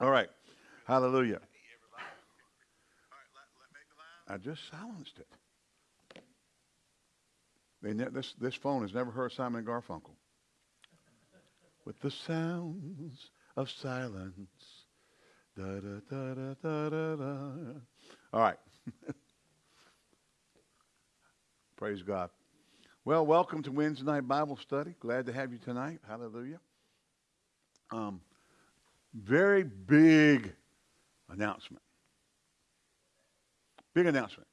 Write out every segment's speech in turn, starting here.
All right. Hallelujah. I just silenced it. They ne- this, this phone has never heard Simon and Garfunkel. With the sounds of silence. Da, da, da, da, da, da, da. All right. Praise God. Well, welcome to Wednesday night Bible study. Glad to have you tonight. Hallelujah. Um, very big announcement. Big announcement.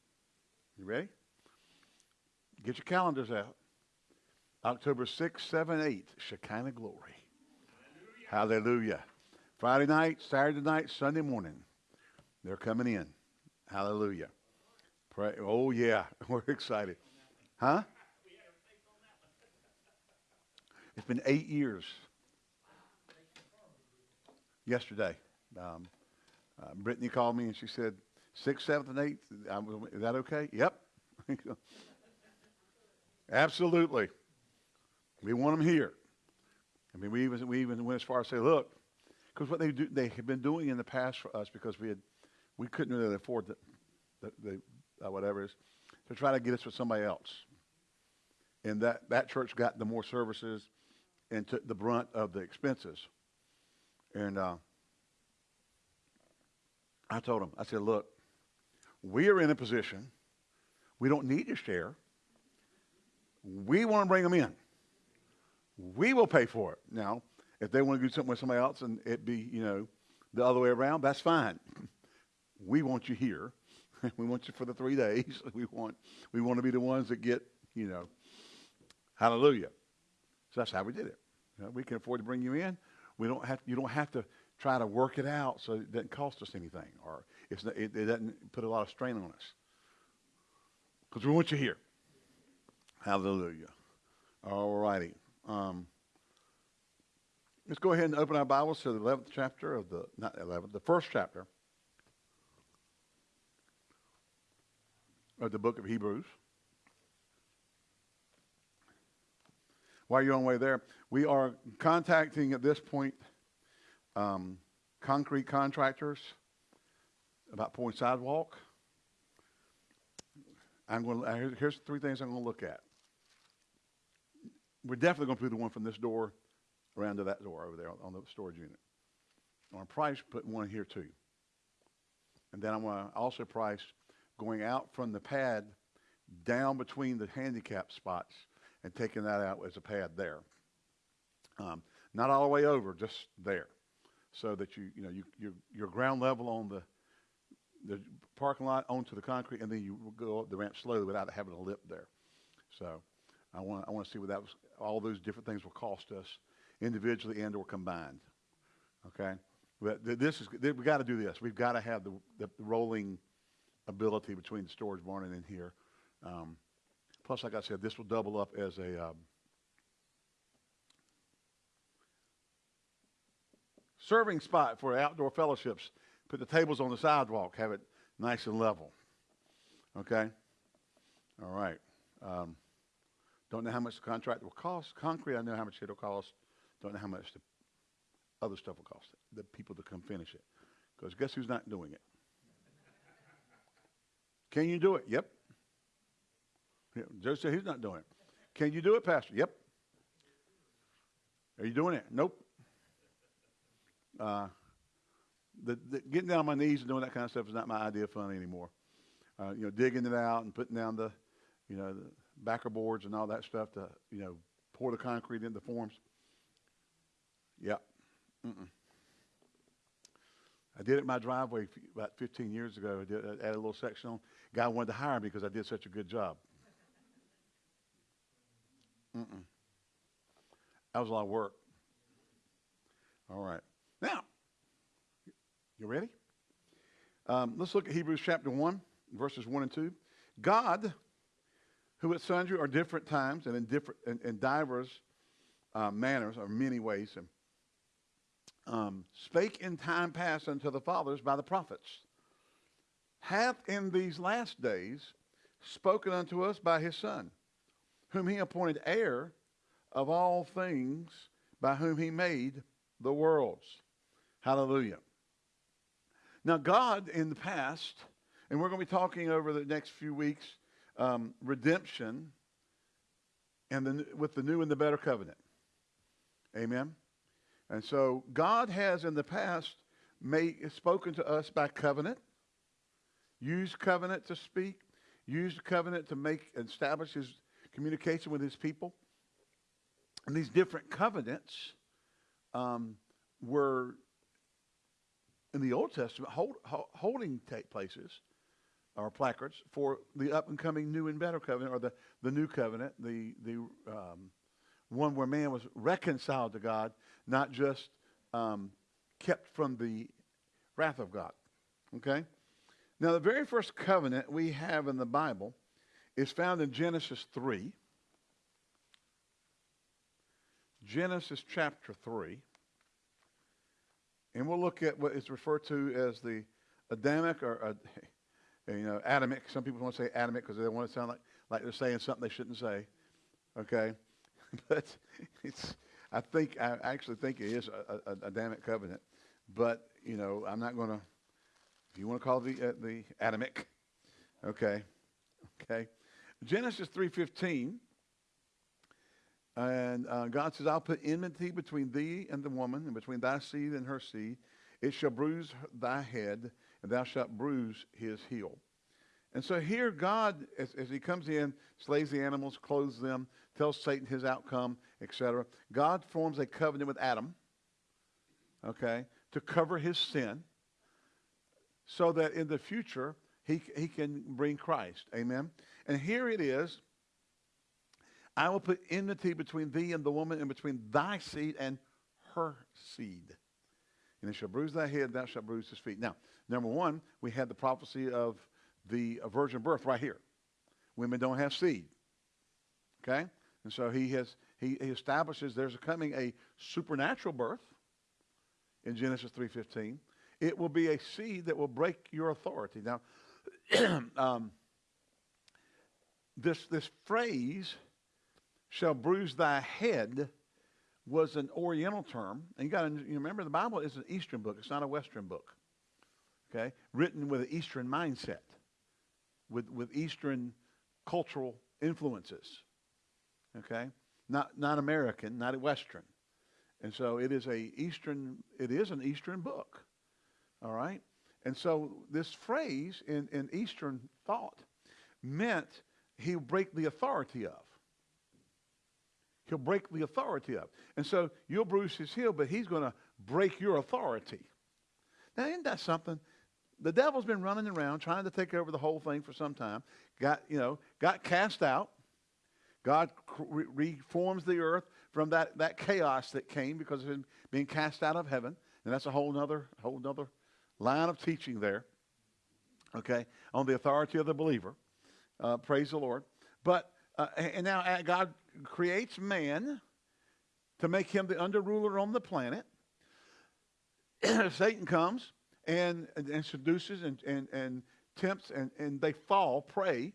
You ready? Get your calendars out. October 6, 7, 8, Shekinah Glory. Hallelujah. Hallelujah. Friday night, Saturday night, Sunday morning. They're coming in. Hallelujah. Pray. Oh, yeah. We're excited. Huh? It's been eight years. Yesterday, um, uh, Brittany called me and she said, sixth, seventh, and eighth. is that okay? Yep. Absolutely. We want them here. I mean, we even we even went as far as say, look, because what they do, they have been doing in the past for us because we had we couldn't really afford the, the, the uh, whatever it is to try to get us with somebody else. And that that church got the more services and took the brunt of the expenses. And uh, I told him, I said, look, we are in a position, we don't need to share. We want to bring them in. We will pay for it. Now, if they want to do something with somebody else and it be, you know, the other way around, that's fine. We want you here. we want you for the three days. We want we want to be the ones that get, you know, hallelujah. So that's how we did it. You know, we can afford to bring you in. We don't have you don't have to try to work it out so it doesn't cost us anything or not, it, it doesn't put a lot of strain on us. Because we want you here. Hallelujah. All righty. Um, let's go ahead and open our Bibles to the 11th chapter of the, not 11th, the first chapter of the book of Hebrews. While you're on the way there, we are contacting at this point um, concrete contractors about pouring sidewalk. I'm going to, here's three things I'm going to look at. We're definitely going to put the one from this door around to that door over there on the storage unit. On price, put one here too. And then I'm going to also price going out from the pad down between the handicap spots and taking that out as a pad there. Um, not all the way over, just there, so that you you know you you're, you're ground level on the the parking lot onto the concrete, and then you go up the ramp slowly without having a lip there. So I want I want to see what that was. All those different things will cost us individually and or combined. Okay, but this is we got to do this. We've got to have the, the, rolling ability between the storage barn and in here. Um, plus, like I said, this will double up as a um, serving spot for outdoor fellowships Put the tables on the sidewalk, have it nice and level. Okay? All right. Um, don't know how much the contract will cost. Concrete, I know how much it'll cost. Don't know how much the other stuff will cost. The people to come finish it. Because guess who's not doing it? Can you do it? Yep. Joe said he's not doing it. Can you do it, Pastor? Yep. Are you doing it? Nope. Uh, the, the, getting down on my knees and doing that kind of stuff is not my idea of fun anymore. Uh, you know, digging it out and putting down the, you know, the backer boards and all that stuff to, you know, pour the concrete into the forms. Yeah. Mm-mm. I did it in my driveway about 15 years ago. I, did, I added a little section on. Guy wanted to hire me because I did such a good job. Mm-mm. That was a lot of work. All right. Now, you ready? Um, let's look at Hebrews chapter 1, verses 1 and 2. God, who at sundry or different times and in, different, in, in divers uh, manners or many ways, um, spake in time past unto the fathers by the prophets, hath in these last days spoken unto us by his Son, whom he appointed heir of all things, by whom he made the worlds. Hallelujah. Now, God in the past, and we're going to be talking over the next few weeks, um, redemption and the, with the new and the better covenant. Amen. And so God has in the past made, spoken to us by covenant, used covenant to speak, used covenant to make establish his communication with his people. And these different covenants um, were in the Old Testament hold, holding places or placards for the up and coming new and better covenant or the, the new covenant, the, the um, one where man was reconciled to God, not just um, kept from the wrath of God. Okay? Now, the very first covenant we have in the Bible is found in Genesis 3. Genesis chapter 3. And we'll look at what is referred to as the Adamic or, uh, you know, Adamic. Some people want to say Adamic because they want to sound like, like they're saying something they shouldn't say. Okay? but it's, I think, I actually think it is a, a, Adamic covenant. But, you know, I'm not going to, if you want to call it the, uh, the Adamic, okay? Okay? Genesis 3.15, and uh, God says, I'll put enmity between thee and the woman, and between thy seed and her seed. It shall bruise thy head, and thou shalt bruise his heel. And so here, God, as, as, he comes in, slays the animals, clothes them, tells Satan his outcome, etc. God forms a covenant with Adam, okay, to cover his sin so that in the future he, he can bring Christ. Amen. And here it is. I will put enmity between thee and the woman, and between thy seed and her seed. And it shall bruise thy head, thou shalt bruise his feet. Now, number one, we had the prophecy of the virgin birth right here. Women don't have seed. Okay? And so he has he, he establishes there's coming a supernatural birth in Genesis 3.15. It will be a seed that will break your authority. Now, um, this, this phrase, shall bruise thy head, was an Oriental term. And you got to you remember the Bible is an Eastern book. It's not a Western book. Okay? Written with an Eastern mindset, with, with Eastern cultural influences. Okay? Not, not American, not Western. And so it is a Eastern, it is an Eastern book. All right? And so this phrase in, in Eastern thought meant he'll break the authority of. He'll break the authority of. And so you'll bruise his heel, but he's going to break your authority. Now, isn't that something? The devil's been running around trying to take over the whole thing for some time. Got, you know, got cast out. God reforms the earth from that, that chaos that came because of him being cast out of heaven. And that's a whole nother, whole nother line of teaching there, okay, on the authority of the believer. Uh, praise the Lord. But, uh, and now uh, God creates man to make him the under ruler on the planet. Satan comes and, and seduces and, and, and tempts, and, and they fall prey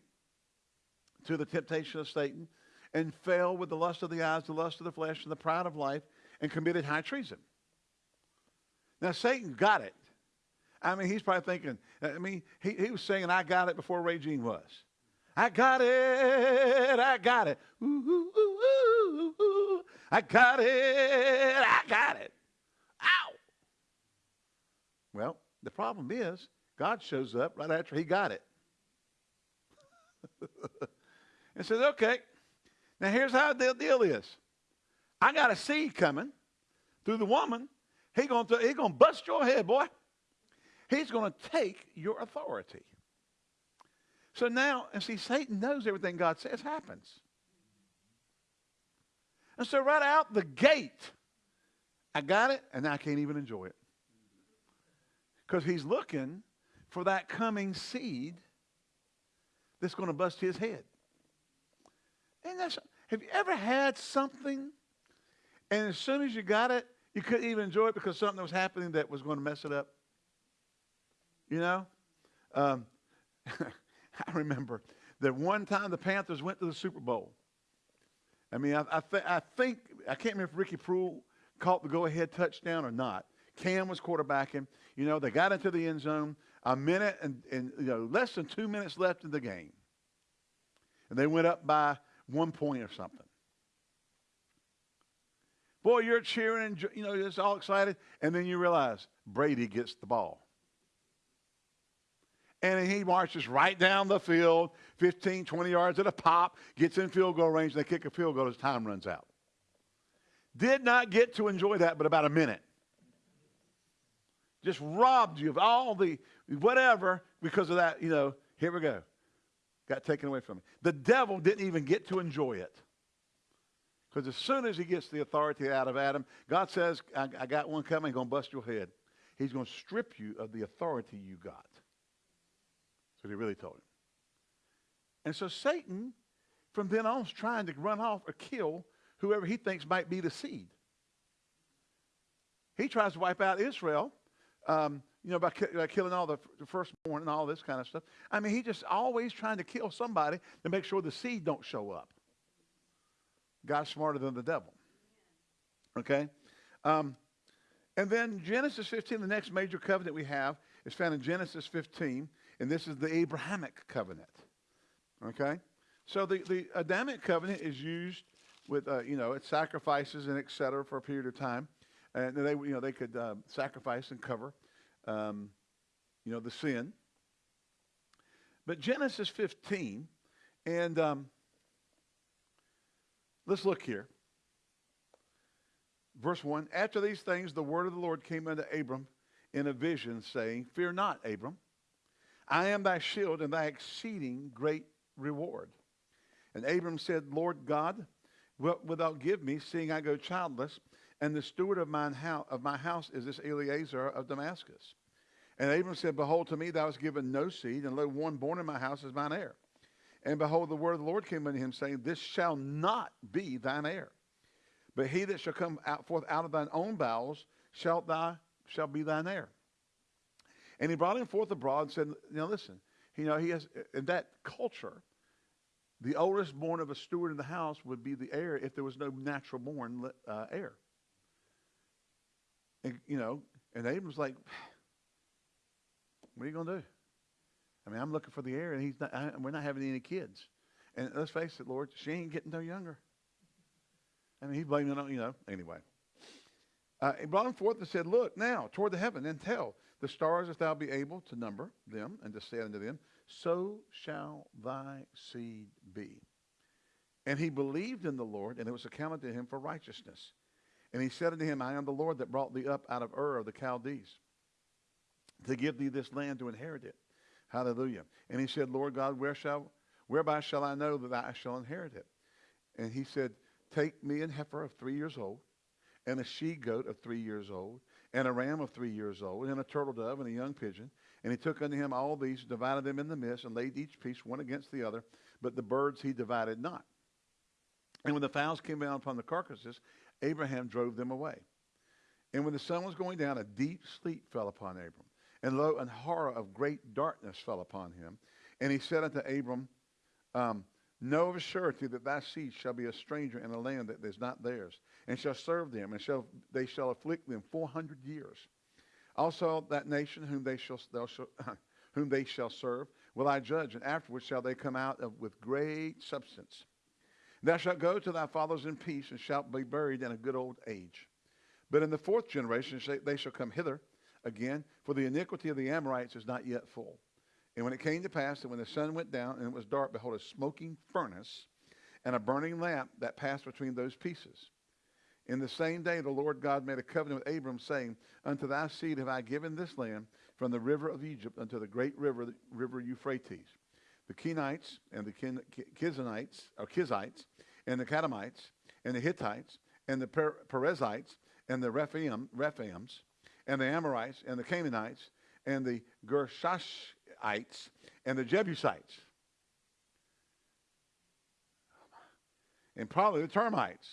to the temptation of Satan and fell with the lust of the eyes, the lust of the flesh, and the pride of life, and committed high treason. Now, Satan got it. I mean, he's probably thinking, I mean, he, he was saying, I got it before Jean was. I got it, I got it. Ooh, ooh, ooh, I got it, I got it. Ow! Well, the problem is, God shows up right after he got it. and says, okay, now here's how the deal is. I got a seed coming through the woman. He gonna, he gonna bust your head, boy. He's going to take your authority. So now, and see, Satan knows everything God says happens. And so, right out the gate, I got it, and I can't even enjoy it. Because he's looking for that coming seed that's going to bust his head. And that's, have you ever had something, and as soon as you got it, you couldn't even enjoy it because something was happening that was going to mess it up? You know? Um, I remember that one time the Panthers went to the Super Bowl. I mean, I, I, th- I think, I can't remember if Ricky Proehl caught the go ahead touchdown or not. Cam was quarterbacking. You know, they got into the end zone. A minute and, and you know, less than two minutes left in the game. And they went up by one point or something. Boy, you're cheering and you know, just all excited. And then you realize Brady gets the ball. And he marches right down the field, 15, 20 yards at a pop, gets in field goal range, they kick a field goal as time runs out. Did not get to enjoy that but about a minute. Just robbed you of all the whatever because of that, you know, here we go. Got taken away from me. The devil didn't even get to enjoy it. Because as soon as he gets the authority out of Adam, God says, I, I got one coming, going to bust your head. He's going to strip you of the authority you got. What he really told him. And so Satan, from then on, is trying to run off or kill whoever he thinks might be the seed. He tries to wipe out Israel, um, you know, by, by, killing all the, the firstborn and all this kind of stuff. I mean, he's just always trying to kill somebody to make sure the seed don't show up. God's smarter than the devil. Okay? Um, and then Genesis 15, the next major covenant we have, is found in Genesis 15, and this is the Abrahamic covenant. Okay? So the, the Adamic covenant is used with, uh, you know, it sacrifices and et cetera for a period of time. And they, you know, they could uh, sacrifice and cover, um, you know, the sin. But Genesis 15, and um, let's look here. Verse 1 After these things, the word of the Lord came unto Abram in a vision, saying, Fear not, Abram. I am thy shield and thy exceeding great reward. And Abram said, Lord God, what wilt thou give me, seeing I go childless? And the steward of, mine house, of my house is this Eliezer of Damascus. And Abram said, Behold, to me thou hast given no seed, and lo, one born in my house is mine heir. And behold, the word of the Lord came unto him, saying, This shall not be thine heir. But he that shall come out forth out of thine own bowels shalt thou shall be thine heir. And he brought him forth abroad and said, Now listen, you know, he has in that culture, the oldest born of a steward in the house would be the heir if there was no natural born uh, heir. And, you know, and Abram's like, what are you going to do? I mean, I'm looking for the heir, and he's not, I, we're not having any kids. And let's face it, Lord, she ain't getting no younger. I mean, he's blaming on, you know, anyway. Uh, he brought him forth and said, Look now toward the heaven and tell the stars if thou be able to number them and to say unto them, so shall thy seed be. And he believed in the Lord, and it was accounted to him for righteousness. And he said unto him, I am the Lord that brought thee up out of Ur of the Chaldees to give thee this land to inherit it. Hallelujah. And he said, Lord God, where shall, whereby shall I know that I shall inherit it? And he said, Take me an heifer of three years old, and a she goat of three years old, and a ram of three years old, and a turtle dove, and a young pigeon. And he took unto him all these, divided them in the midst, and laid each piece one against the other. But the birds he divided not. And when the fowls came down upon the carcasses, Abraham drove them away. And when the sun was going down, a deep sleep fell upon Abram. And lo, an horror of great darkness fell upon him. And he said unto Abram, um, Know of a surety that thy seed shall be a stranger in a land that is not theirs, and shall serve them, and shall, they shall afflict them four hundred years. Also that nation whom they shall, shall whom they shall serve will I judge, and afterwards shall they come out of, with great substance. Thou shalt go to thy fathers in peace, and shalt be buried in a good old age. But in the fourth generation they shall come hither again, for the iniquity of the Amorites is not yet full. And when it came to pass that when the sun went down and it was dark, behold, a smoking furnace and a burning lamp that passed between those pieces. In the same day, the Lord God made a covenant with Abram, saying, Unto thy seed have I given this land from the river of Egypt unto the great river, the river Euphrates. The Kenites and the Kizanites, or Kizites, and the Kadamites, and the Hittites, and the Perizzites, and the Rephaim, Rephaims, and the Amorites, and the Canaanites, and the And the Jebusites, and probably the termites.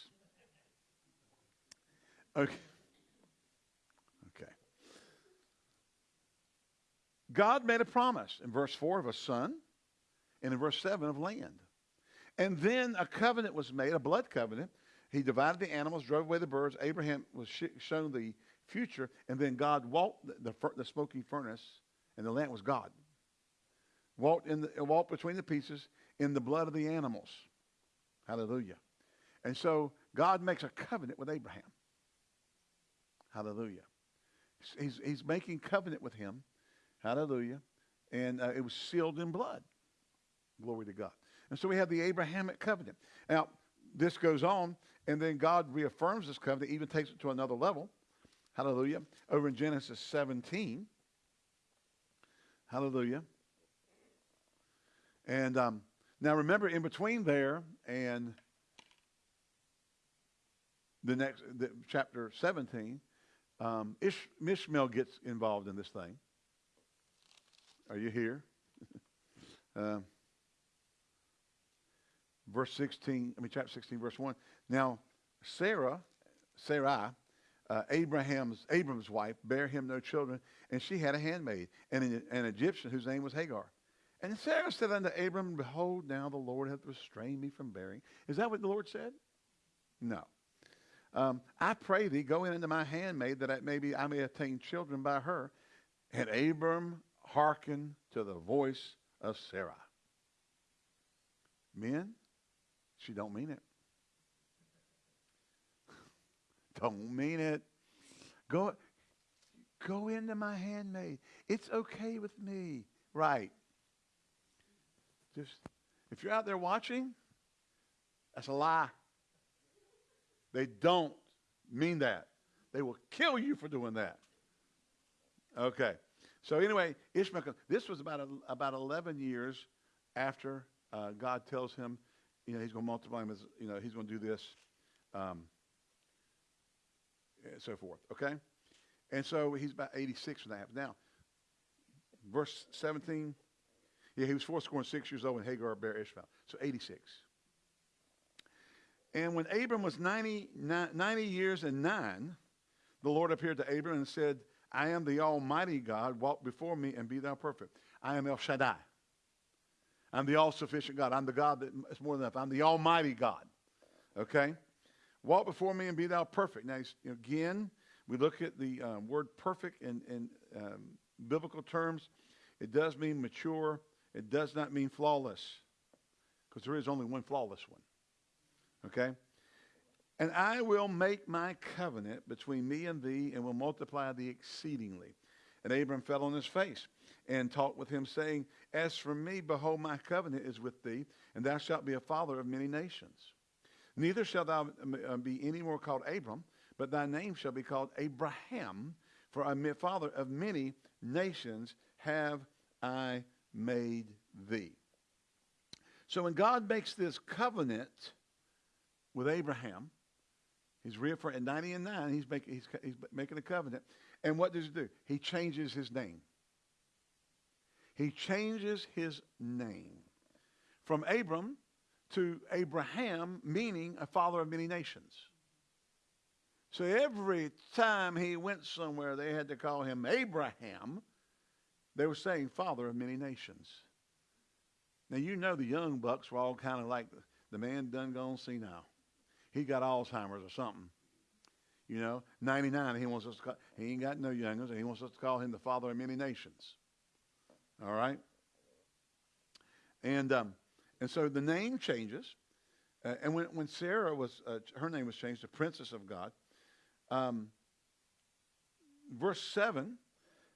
Okay. Okay. God made a promise in verse 4 of a son and in verse 7 of land. And then a covenant was made, a blood covenant. He divided the animals, drove away the birds. Abraham was shown the future. And then God walked the, the, the smoking furnace, and the land was God. Walked, in the, walked between the pieces in the blood of the animals. Hallelujah. And so God makes a covenant with Abraham. Hallelujah. He's, he's making covenant with him. Hallelujah. And uh, it was sealed in blood. Glory to God. And so we have the Abrahamic covenant. Now, this goes on, and then God reaffirms this covenant, even takes it to another level. Hallelujah. Over in Genesis 17. Hallelujah. And um, now remember, in between there and the next the, chapter 17, um, Ish, Ishmael gets involved in this thing. Are you here? uh, verse 16, I mean, chapter 16, verse 1. Now, Sarah, Sarai, uh, Abraham's, Abram's wife, bare him no children, and she had a handmaid, and an, an Egyptian whose name was Hagar. And Sarah said unto Abram, Behold, now the Lord hath restrained me from bearing. Is that what the Lord said? No. Um, I pray thee, go in unto my handmaid, that I, maybe I may attain children by her. And Abram hearkened to the voice of Sarah. Men, she don't mean it. don't mean it. Go, go into my handmaid. It's okay with me. Right. Just, if you're out there watching, that's a lie. They don't mean that. They will kill you for doing that. Okay. So anyway, Ishmael, this was about, about 11 years after uh, God tells him, you know, he's going to multiply him as, you know, he's going to do this, um, and so forth. Okay? And so he's about 86 when that happens. Now, verse 17, yeah, he was four score and six years old when Hagar bare Ishmael. So 86. And when Abram was 90, 90 years and nine, the Lord appeared to Abram and said, I am the Almighty God. Walk before me and be thou perfect. I am El Shaddai. I'm the all sufficient God. I'm the God that is more than enough. I'm the Almighty God. Okay? Walk before me and be thou perfect. Now, again, we look at the um, word perfect in, in um, biblical terms. It does mean mature, it does not mean flawless, because there is only one flawless one. Okay? And I will make my covenant between me and thee and will multiply thee exceedingly. And Abram fell on his face and talked with him, saying, As for me, behold, my covenant is with thee, and thou shalt be a father of many nations. Neither shalt thou uh, be any more called Abram, but thy name shall be called Abraham, for a father of many nations have I made thee. So when God makes this covenant, with Abraham. He's reaffirmed at 90 and 9, he's, make, he's, he's making a covenant. And what does he do? He changes his name. He changes his name from Abram to Abraham, meaning a father of many nations. So every time he went somewhere, they had to call him Abraham. They were saying father of many nations. Now, you know the young bucks were all kind of like the man done gone senile he got Alzheimer's or something. You know, 99, he wants us to call, he ain't got no youngers, and he wants us to call him the father of many nations. All right? And, um, and so the name changes. Uh, and when, when Sarah was, uh, her name was changed to Princess of God, um, verse 7,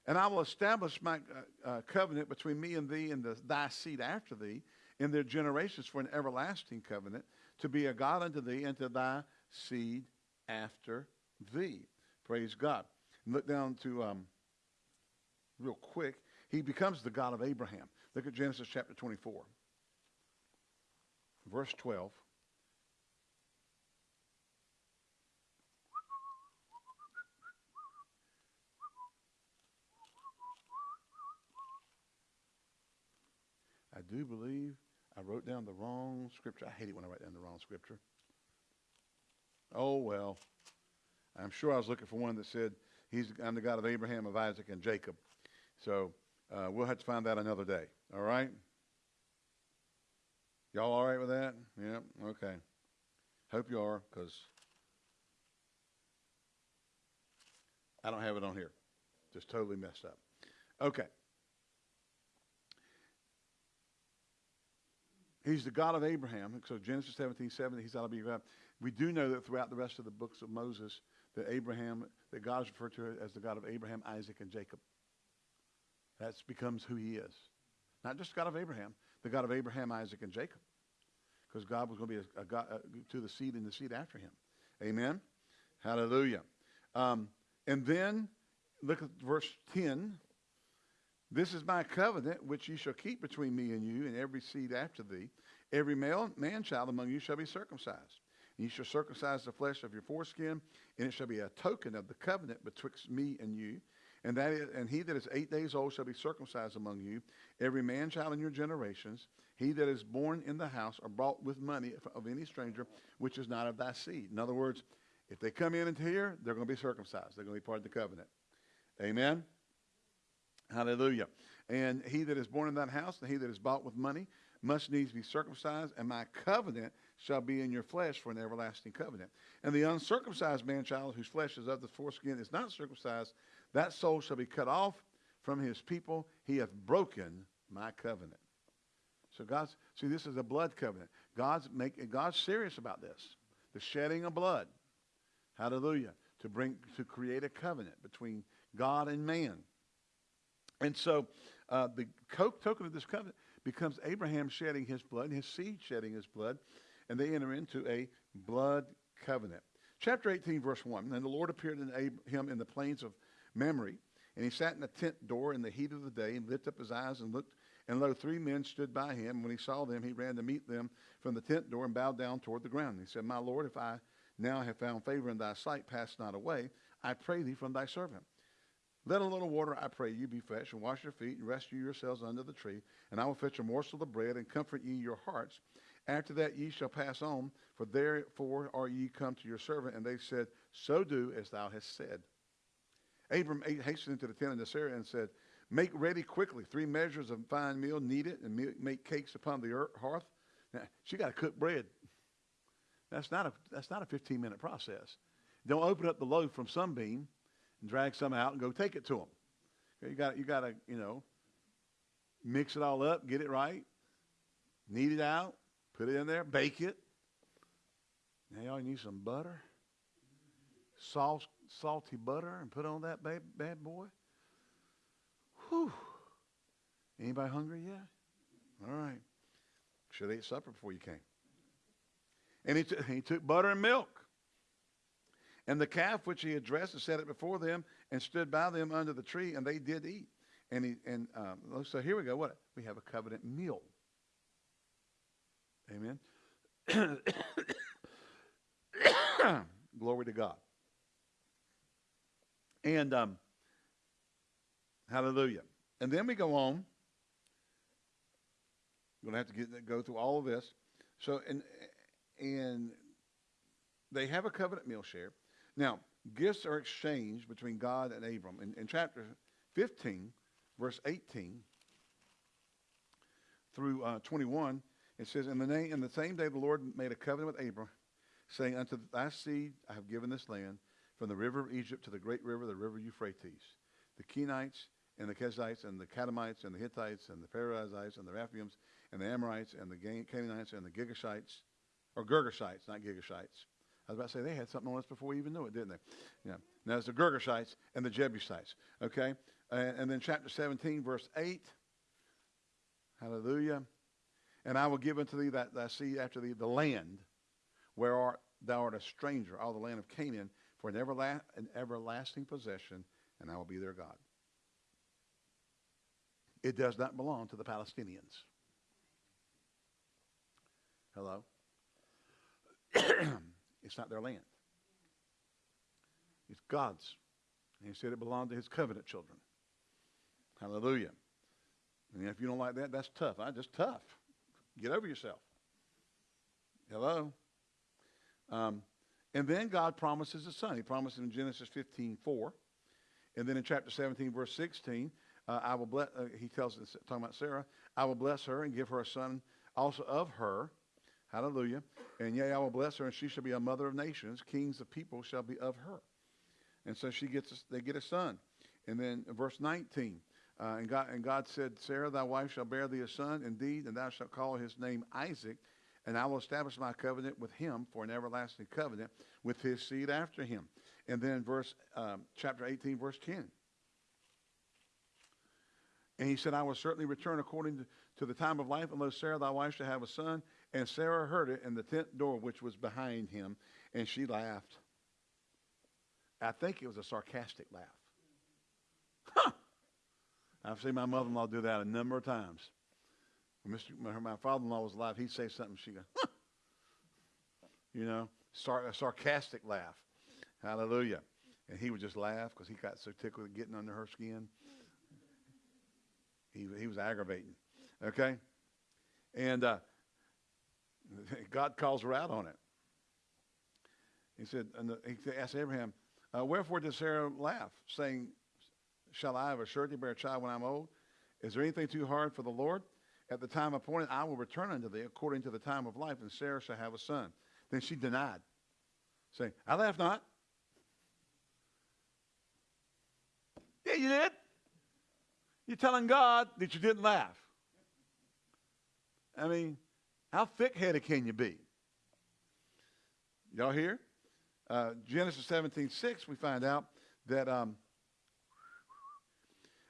and I will establish my uh, uh, covenant between me and thee and the, thy seed after thee in their generations for an everlasting covenant to be a God unto thee and to thy seed after thee. Praise God. Look down to, um, real quick, he becomes the God of Abraham. Look at Genesis chapter 24, verse 12. I do believe I wrote down the wrong scripture. I hate it when I write down the wrong scripture. Oh, well. I'm sure I was looking for one that said, He's, I'm the God of Abraham, of Isaac, and Jacob. So uh, we'll have to find that another day. All right? Y'all all right with that? Yeah? Okay. Hope you are, because I don't have it on here. Just totally messed up. Okay. He's the God of Abraham. So Genesis 17, 7, he's to be God. We do know that throughout the rest of the books of Moses, that Abraham, that God is referred to as the God of Abraham, Isaac, and Jacob. That becomes who he is. Not just God of Abraham, the God of Abraham, Isaac, and Jacob. Because God was going to be a, a God uh, to the seed and the seed after him. Amen? Hallelujah. Um, and then, look at verse 10. This is my covenant which ye shall keep between me and you and every seed after thee. Every male man child among you shall be circumcised. And ye shall circumcise the flesh of your foreskin, and it shall be a token of the covenant betwixt me and you. And that is, and he that is eight days old shall be circumcised among you, every man child in your generations. He that is born in the house or bought with money of any stranger, which is not of thy seed. In other words, if they come in and here, they're going to be circumcised. They're going to be part of the covenant. Amen. Hallelujah. And he that is born in that house, and he that is bought with money, must needs be circumcised, and my covenant shall be in your flesh for an everlasting covenant. And the uncircumcised man child, whose flesh is of the foreskin, is not circumcised, that soul shall be cut off from his people. He hath broken my covenant. So God's see, this is a blood covenant. God's make God's serious about this. The shedding of blood. Hallelujah. To bring to create a covenant between God and man. And so uh, the token of this covenant becomes Abraham shedding his blood, his seed shedding his blood, and they enter into a blood covenant. Chapter 18, verse 1. And the Lord appeared to him in the plains of Mamre, and he sat in a tent door in the heat of the day, and lifted up his eyes and looked, and lo, three men stood by him. When he saw them, he ran to meet them from the tent door and bowed down toward the ground. And he said, My Lord, if I now have found favor in thy sight, pass not away. I pray thee from thy servant. Let a little water, I pray you, be fetched, and wash your feet, and rest you yourselves under the tree. And I will fetch a morsel of bread, and comfort ye your hearts. After that ye shall pass on, for therefore are ye come to your servant. And they said, So do as thou hast said. Abram hastened into the tent of Sarah and said, Make ready quickly three measures of fine meal, knead it, and make cakes upon the hearth. Now, she got to cook bread. That's not a, that's not a 15 minute process. Don't open up the loaf from Sunbeam and drag some out and go take it to them. Okay, you got you got to you know mix it all up, get it right, knead it out, put it in there, bake it. Now y'all need some butter, salt, salty butter, and put on that bad, bad boy. Whew. Anybody hungry yet? All right. Should have ate supper before you came. And he, t- he took butter and milk and the calf which he had dressed and set it before them and stood by them under the tree, and they did eat. And he and um, so here we go. What we have a covenant meal. Amen. Glory to God. And um, hallelujah. And then we go on. We're going to have to get, go through all of this. So, and, and they have a covenant meal share. Now, gifts are exchanged between God and Abram. In, in chapter 15, verse 18 through uh, 21, it says, in the, name, in the same day the Lord made a covenant with Abram, saying, Unto thy seed I have given this land, from the river of Egypt to the great river, the river Euphrates. The Kenites and the Kezites and the Kadmonites and the Hittites and the Perizzites and the Rephaims and the Amorites and the Canaanites and the Gigashites, or Girgashites, not Gigashites, I was about to say they had something on us before we even knew it, didn't they? Yeah. Now it's the Girgashites and the Jebusites. Okay? And, and then chapter 17, verse 8. Hallelujah. And I will give unto thee that thy seed after thee the land where art, thou art a stranger, all the land of Canaan, for an, everla- an everlasting possession, and I will be their God. It does not belong to the Palestinians. Hello? It's not their land. It's God's. And he said it belonged to his covenant children. Hallelujah. And if you don't like that, that's tough. I just tough. Get over yourself. Hello. Um, and then God promises a son. He promises in Genesis 15, 4. And then in chapter 17, verse 16, uh, I will bless, uh, he tells us, talking about Sarah, I will bless her and give her a son also of her Hallelujah. And yea, I will bless her, and she shall be a mother of nations. Kings of people shall be of her. And so she gets, a, they get a son. And then verse 19, uh, and, God, and God said, Sarah, thy wife shall bear thee a son indeed, and thou shalt call his name Isaac, and I will establish my covenant with him for an everlasting covenant with his seed after him. And then verse, um, chapter 18, verse 10. And he said, I will certainly return according to, to the time of life, unless Sarah thy wife shall have a son. And Sarah heard it in the tent door which was behind him, and she laughed. I think it was a sarcastic laugh. Huh! I've seen my mother-in-law do that a number of times. When Mr. my father-in-law was alive, he'd say something, she'd go, huh! you know, sar- a sarcastic laugh. Hallelujah. And he would just laugh because he got so tickled with getting under her skin. He, he was aggravating. Okay? And uh, God calls her out on it. He said, and the, he asked Abraham, uh, Wherefore did Sarah laugh, saying, Shall I of a surety bear a child when I'm old? Is there anything too hard for the Lord? At the time appointed, I will return unto thee according to the time of life, and Sarah shall have a son. Then she denied, saying, I laugh not. Yeah, you did. You're telling God that you didn't laugh. I mean, how thick headed can you be? Y'all hear? Uh, Genesis 17 6, we find out that um,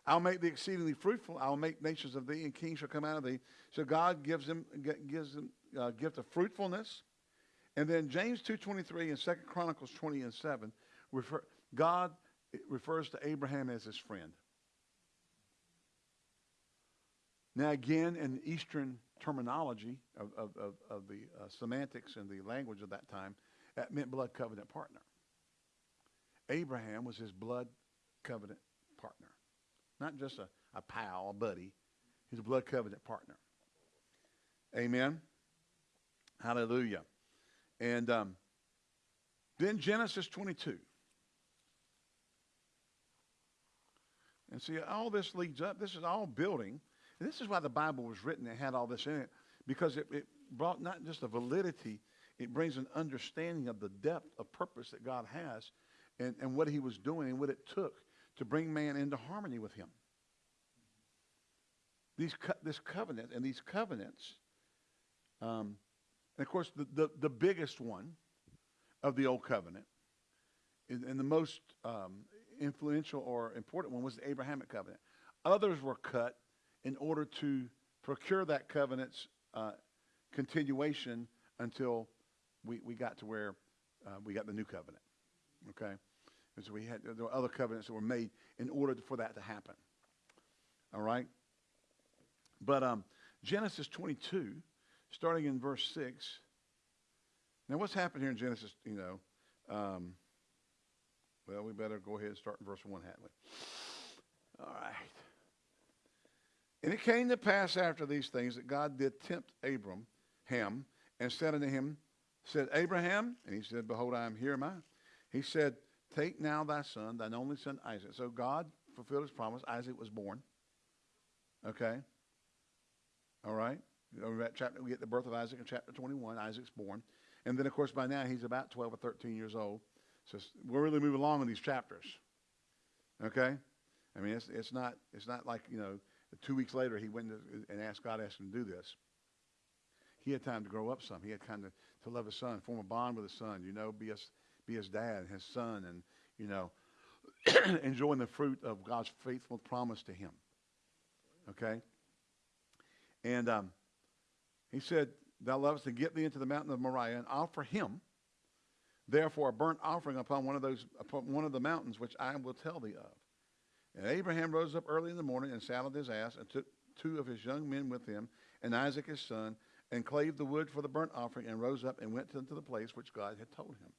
I'll make thee exceedingly fruitful. I'll make nations of thee, and kings shall come out of thee. So God gives them gives them a gift of fruitfulness. And then James 2.23 and 2 Chronicles 20 and 7, refer, God refers to Abraham as his friend. Now, again, in Eastern terminology of, of, of, of the uh, semantics and the language of that time, that meant blood covenant partner. Abraham was his blood covenant partner. Not just a, a pal, a buddy. He's a blood covenant partner. Amen. Hallelujah. And um, then Genesis 22. And see, all this leads up. This is all building. And this is why the Bible was written. It had all this in it. Because it, it brought not just a validity, it brings an understanding of the depth of purpose that God has and, and what he was doing and what it took to bring man into harmony with him. These co- this covenant and these covenants, um, and of course, the, the, the, biggest one of the Old Covenant and, and the most um, influential or important one was the Abrahamic covenant. Others were cut in order to procure that covenant's uh, continuation until we, we got to where uh, we got the new covenant. Okay? And so we had, there were other covenants that were made in order for that to happen. All right? But um, Genesis 22, starting in verse 6. Now, what's happened here in Genesis, you know? Um, well, we better go ahead and start in verse 1, hadn't we? All right. And it came to pass after these things that God did tempt Abram, Ham, and said unto him, said, Abraham, and he said, Behold, I am here, am I? He said, Take now thy son, thine only son Isaac. So God fulfilled his promise. Isaac was born. Okay? All right? Chapter, we get the birth of Isaac in chapter 21. Isaac's born. And then, of course, by now he's about 12 or 13 years old. So we're really moving along in these chapters. Okay? I mean, it's, it's, not, it's not like, you know, two weeks later he went and asked God, asked him to do this. He had time to grow up some. He had time to, to love his son, form a bond with his son, you know, be his, be his dad, his son, and, you know, enjoying the fruit of God's faithful promise to him. Okay? And um, he said, Thou lovest to get thee into the mountain of Moriah and offer him, therefore, a burnt offering upon one of those upon one of the mountains which I will tell thee of. And Abraham rose up early in the morning and saddled his ass and took two of his young men with him and Isaac his son and clave the wood for the burnt offering and rose up and went into the place which God had told him.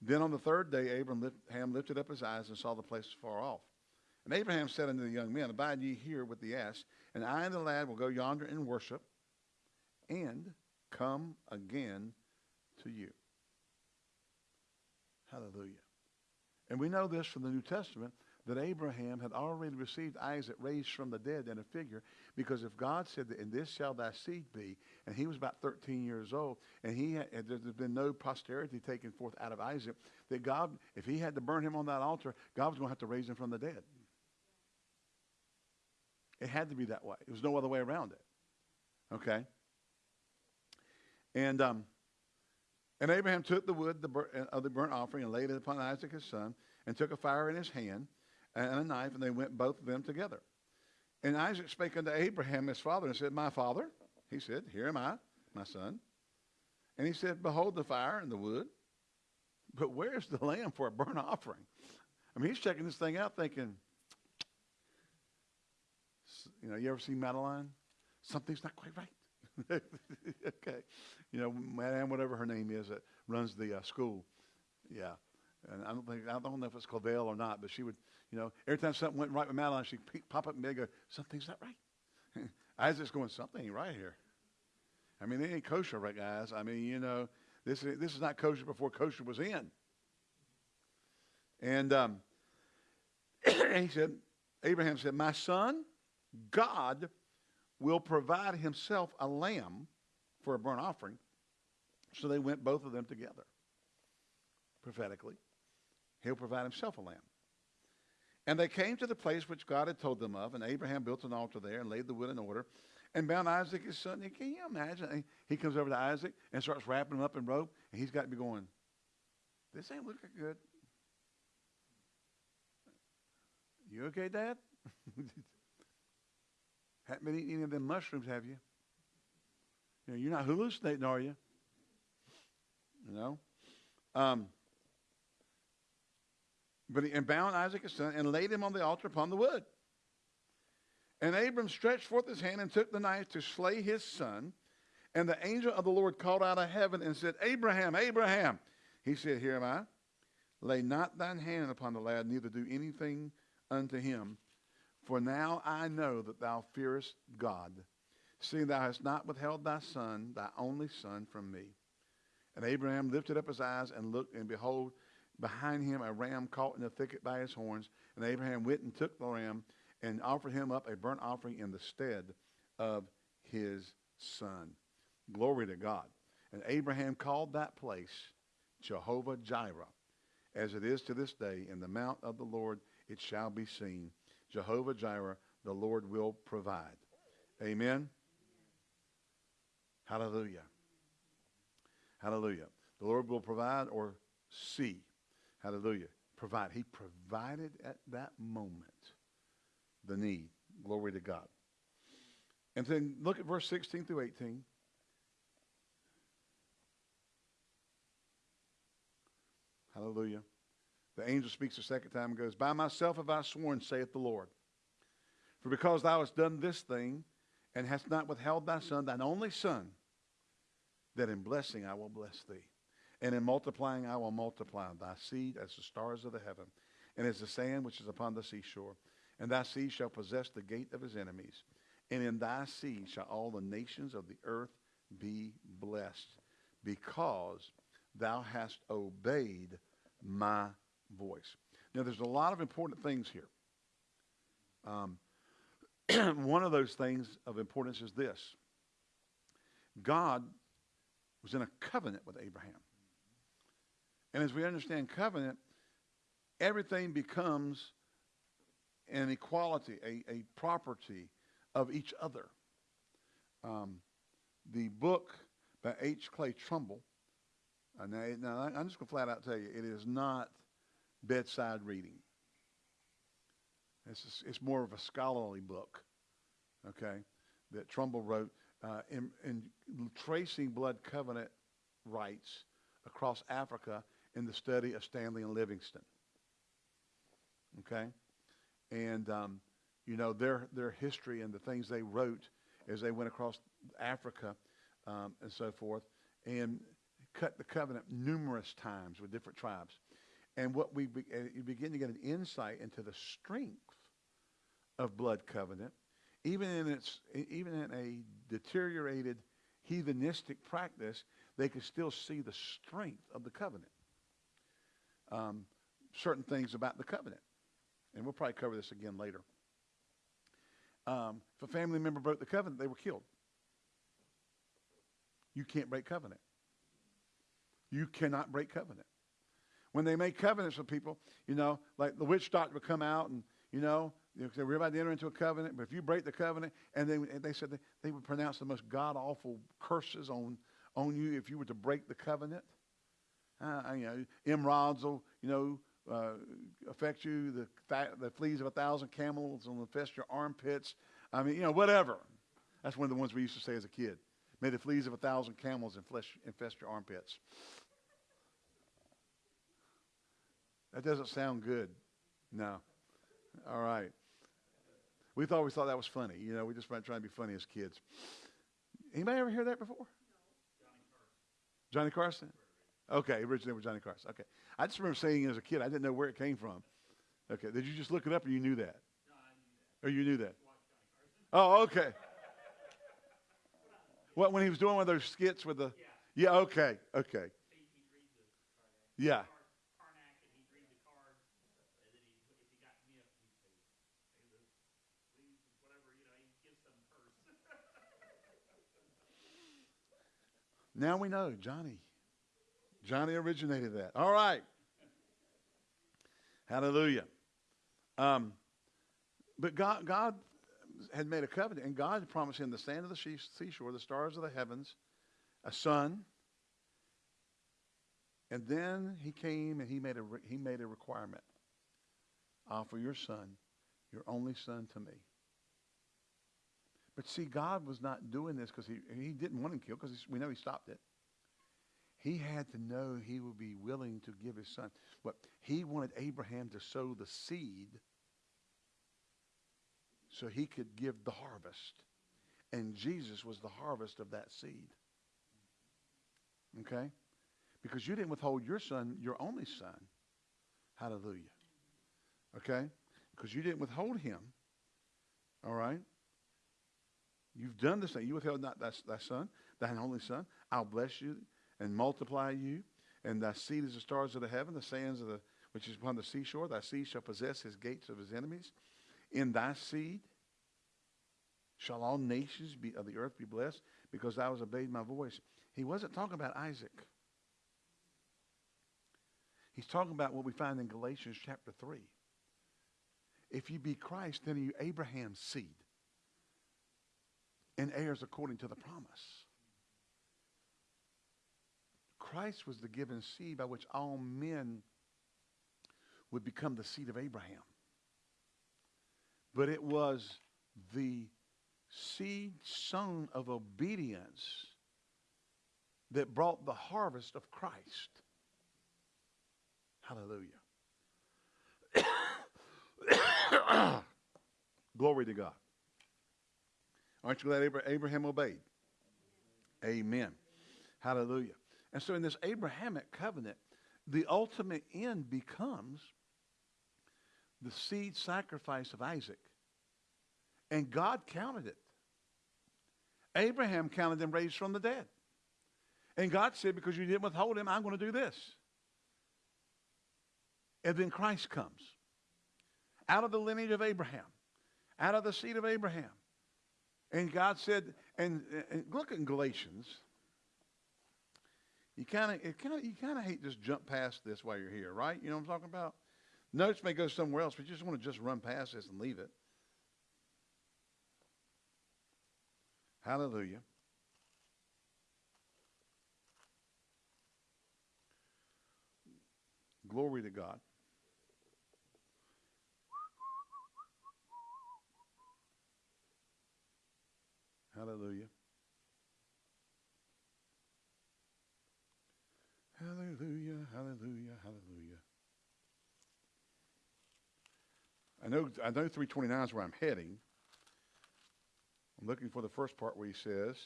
Then on the third day, Abraham lifted up his eyes and saw the place far off. And Abraham said unto the young men, Abide ye here with the ass, and I and the lad will go yonder and worship, and come again to you. Hallelujah. And we know this from the New Testament that Abraham had already received Isaac raised from the dead in a figure, because if God said that in this shall thy seed be, and he was about 13 years old, and he had, and there's been no posterity taken forth out of Isaac, that God, if he had to burn him on that altar, God was going to have to raise him from the dead. It had to be that way. There was no other way around it. Okay? And um, and Abraham took the wood of the burnt offering and laid it upon Isaac his son, and took a fire in his hand and a knife, and they went both of them together. And Isaac spake unto Abraham his father and said, My father. He said, Here am I, my son. And he said, Behold the fire and the wood, but where's the lamb for a burnt offering? I mean, he's checking this thing out thinking, you know, you ever seen Madeline? Something's not quite right. okay. You know, Madame, whatever her name is, that runs the uh, school. Yeah. And I don't think, I don't know if it's Clavel or not, but she would, you know, every time something went right with Madeline, she'd pop up and go, something's not right. Isaac's going, something ain't right here. I mean, they ain't kosher, right, guys? I mean, you know, this is, this is not kosher before kosher was in. And, um, he said, Abraham said, My son, God will provide himself a lamb for a burnt offering. So they went both of them together prophetically. He'll provide himself a lamb. And they came to the place which God had told them of, and Abraham built an altar there and laid the wood in order and bound Isaac his son. Can you imagine? He comes over to Isaac and starts wrapping him up in rope, and he's got to be going, This ain't looking good. You okay, Dad? Haven't been eating any of them mushrooms, have you? you know, you're not hallucinating, are you? You know? Um, but he and bound Isaac his son and laid him on the altar upon the wood. And Abram stretched forth his hand and took the knife to slay his son. And the angel of the Lord called out of heaven and said, Abraham, Abraham. He said, Here am I. Lay not thine hand upon the lad, neither do anything unto him. For now I know that thou fearest God, seeing thou hast not withheld thy son, thy only son, from me. And Abraham lifted up his eyes and looked, and behold, behind him a ram caught in the thicket by his horns. And Abraham went and took the ram and offered him up a burnt offering in the stead of his son. Glory to God. And Abraham called that place Jehovah Jireh. As it is to this day, in the mount of the Lord it shall be seen. Jehovah Jireh, the Lord will provide. Amen. Hallelujah. Hallelujah. The Lord will provide or see. Hallelujah. Provide. He provided at that moment the need. Glory to God. And then look at verse 16 through 18. Hallelujah. The angel speaks a second time and goes, By myself have I sworn, saith the Lord. For because thou hast done this thing, and hast not withheld thy son, thine only son, that in blessing I will bless thee. And in multiplying I will multiply thy seed as the stars of the heaven, and as the sand which is upon the seashore. And thy seed shall possess the gate of his enemies. And in thy seed shall all the nations of the earth be blessed, because thou hast obeyed my voice. Now, there's a lot of important things here. Um, one of those things of importance is this God was in a covenant with Abraham. And as we understand covenant, everything becomes an equality, a, a property of each other. Um, the book by H. Clay Trumbull, uh, now, now, I'm just going to flat out tell you, it is not bedside reading. It's, just, it's more of a scholarly book, okay, that Trumbull wrote uh, in, in tracing blood covenant rites across Africa in the study of Stanley and Livingstone. Okay? And, um, you know, their, their history and the things they wrote as they went across Africa um, and so forth, and cut the covenant numerous times with different tribes. And what we be, you begin to get an insight into the strength of blood covenant, even in its even in a deteriorated heathenistic practice, they could still see the strength of the covenant. Um, certain things about the covenant. and we'll probably cover this again later. Um, if a family member broke the covenant, they were killed. You can't break covenant. You cannot break covenant. When they make covenants with people, you know, like the witch doctor would come out and, you know, they were about to enter into a covenant, but if you break the covenant, and they, they said they, they would pronounce the most god awful curses on, on you if you were to break the covenant. Uh, you know, emeralds will, you know, uh, affect you. The, th- the fleas of a thousand camels will infest your armpits. I mean, you know, whatever. That's one of the ones we used to say as a kid. May the fleas of a thousand camels infest, infest your armpits. That doesn't sound good. No. All right. We thought we thought that was funny. You know, we just trying to be funny as kids. Anybody ever hear that before? Johnny Carson. Okay, originally with Johnny Carson. Okay. I just remember saying as a kid. I didn't know where it came from. Okay. Did you just look it up or you knew that? No, I oh, knew that. Or you knew that? Oh, okay. What, when he was doing one of those skits with the. Yeah, yeah okay, okay. Yeah. Now we know Johnny. Johnny originated that. All right. Hallelujah. Um, but God, God had made a covenant, and God promised him the sand of the seashore, the stars of the heavens, a son. And then he came and he made a, he made a requirement. Offer your son, your only son, to me. But see, God was not doing this because he, he didn't want him killed because we know he stopped it. He had to know he would be willing to give his son. But he wanted Abraham to sow the seed so he could give the harvest. And Jesus was the harvest of that seed. Okay? Because you didn't withhold your son, your only son. Hallelujah. Okay? Because you didn't withhold him. All right? You've done this thing. You withheld not thy, son, thine only son. I'll bless you and multiply you. And thy seed is the stars of the heaven, the sands of the which is upon the seashore. Thy seed shall possess his gates of his enemies. In thy seed shall all nations be, of the earth be blessed, because thou hast obeyed my voice. He wasn't talking about Isaac. He's talking about what we find in Galatians chapter 3. If you be Christ, then are you Abraham's seed and heirs according to the promise. Christ was the given seed by which all men would become the seed of Abraham. But it was the seed sown of obedience that brought the harvest of Christ. Hallelujah. Glory to God. Aren't you glad Abraham obeyed? Amen. Hallelujah. And so in this Abrahamic covenant, the ultimate end becomes the seed sacrifice of Isaac. And God counted it. Abraham counted them raised from the dead. And God said, because you didn't withhold him, I'm going to do this. And then Christ comes out of the lineage of Abraham, out of the seed of Abraham. And God said, and, and look in Galatians. You kind of, kind of, you kind of hate just jump past this while you're here, right? You know what I'm talking about? Notes may go somewhere else, but you just want to just run past this and leave it. Hallelujah. Glory to God. Hallelujah. Hallelujah, hallelujah, hallelujah. I know, I know 329 is where I'm heading. I'm looking for the first part where he says,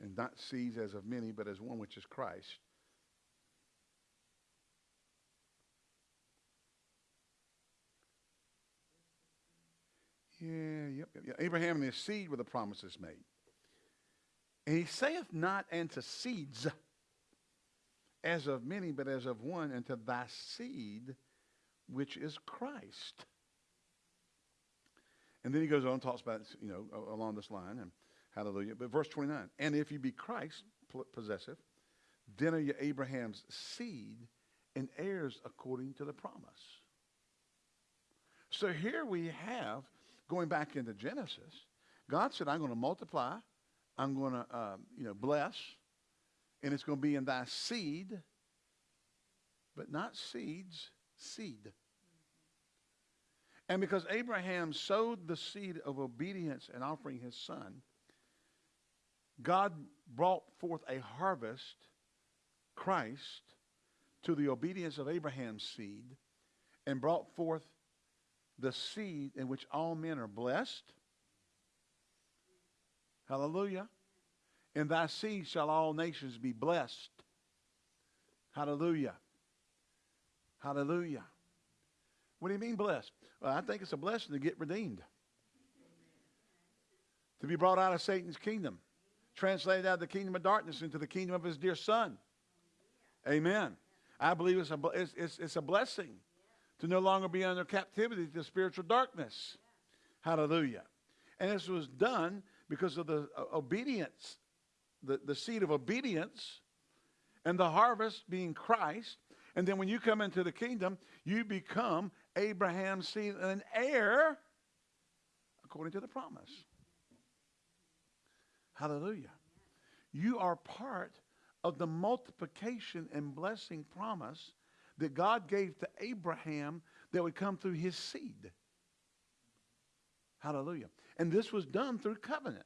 and not sees as of many, but as one which is Christ. Yeah, yep, yep, yep. Abraham and his seed were the promises made. And he saith not unto seeds, as of many, but as of one, unto thy seed, which is Christ. And then he goes on and talks about, you know, along this line, and hallelujah. But verse 29, and if you be Christ possessive, then are you Abraham's seed and heirs according to the promise. So here we have, going back into Genesis, God said, I'm going to multiply, I'm going to, uh, you know, bless, and it's going to be in thy seed, but not seeds, seed. And because Abraham sowed the seed of obedience and offering his son, God brought forth a harvest, Christ, to the obedience of Abraham's seed and brought forth the seed in which all men are blessed. Hallelujah. In thy seed shall all nations be blessed. Hallelujah. Hallelujah. What do you mean blessed? Well, I think it's a blessing to get redeemed. To be brought out of Satan's kingdom. Translated out of the kingdom of darkness into the kingdom of his dear son. Amen. I believe it's a, it's, it's, it's a blessing to no longer be under captivity to spiritual darkness. Hallelujah. And this was done because of the uh, obedience, the, the seed of obedience, and the harvest being Christ. And then when you come into the kingdom, you become Abraham's seed and an heir according to the promise. Hallelujah. You are part of the multiplication and blessing promise that God gave to Abraham that would come through his seed. Hallelujah. And this was done through covenant.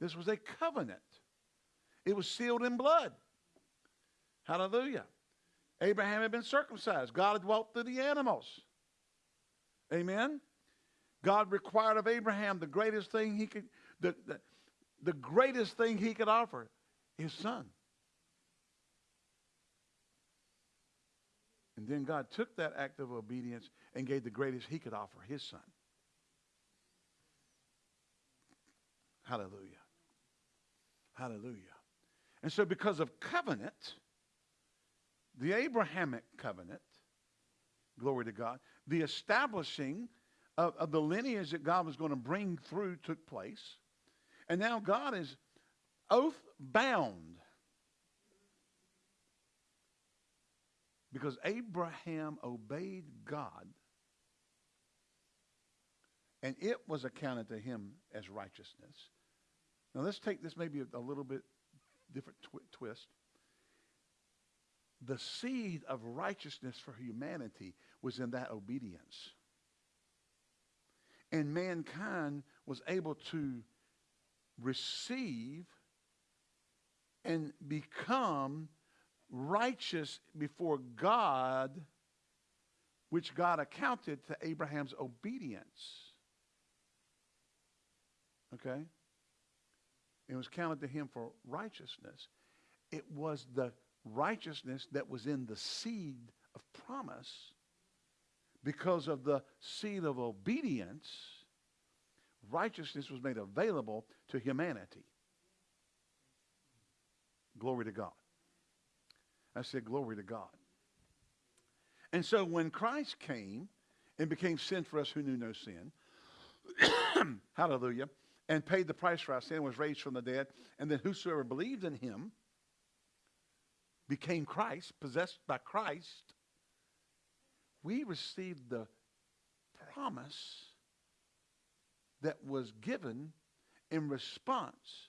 This was a covenant. It was sealed in blood. Hallelujah. Abraham had been circumcised. God had walked through the animals. Amen. God required of Abraham the greatest thing he could, the, the, the greatest thing he could offer his son. And then God took that act of obedience and gave the greatest he could offer, his son. Hallelujah. Hallelujah. And so because of covenant, the Abrahamic covenant, glory to God, the establishing of, of the lineage that God was going to bring through took place. And now God is oath bound. Because Abraham obeyed God, and it was accounted to him as righteousness. Now let's take this maybe a, a little bit different twi- twist. The seed of righteousness for humanity was in that obedience. And mankind was able to receive and become righteous before God, which God accounted to Abraham's obedience. Okay? It was counted to him for righteousness. It was the righteousness that was in the seed of promise because of the seed of obedience. Righteousness was made available to humanity. Glory to God. I said, Glory to God. And so when Christ came and became sin for us who knew no sin, hallelujah, and paid the price for our sin, was raised from the dead, and then whosoever believed in him became Christ, possessed by Christ, we received the promise that was given in response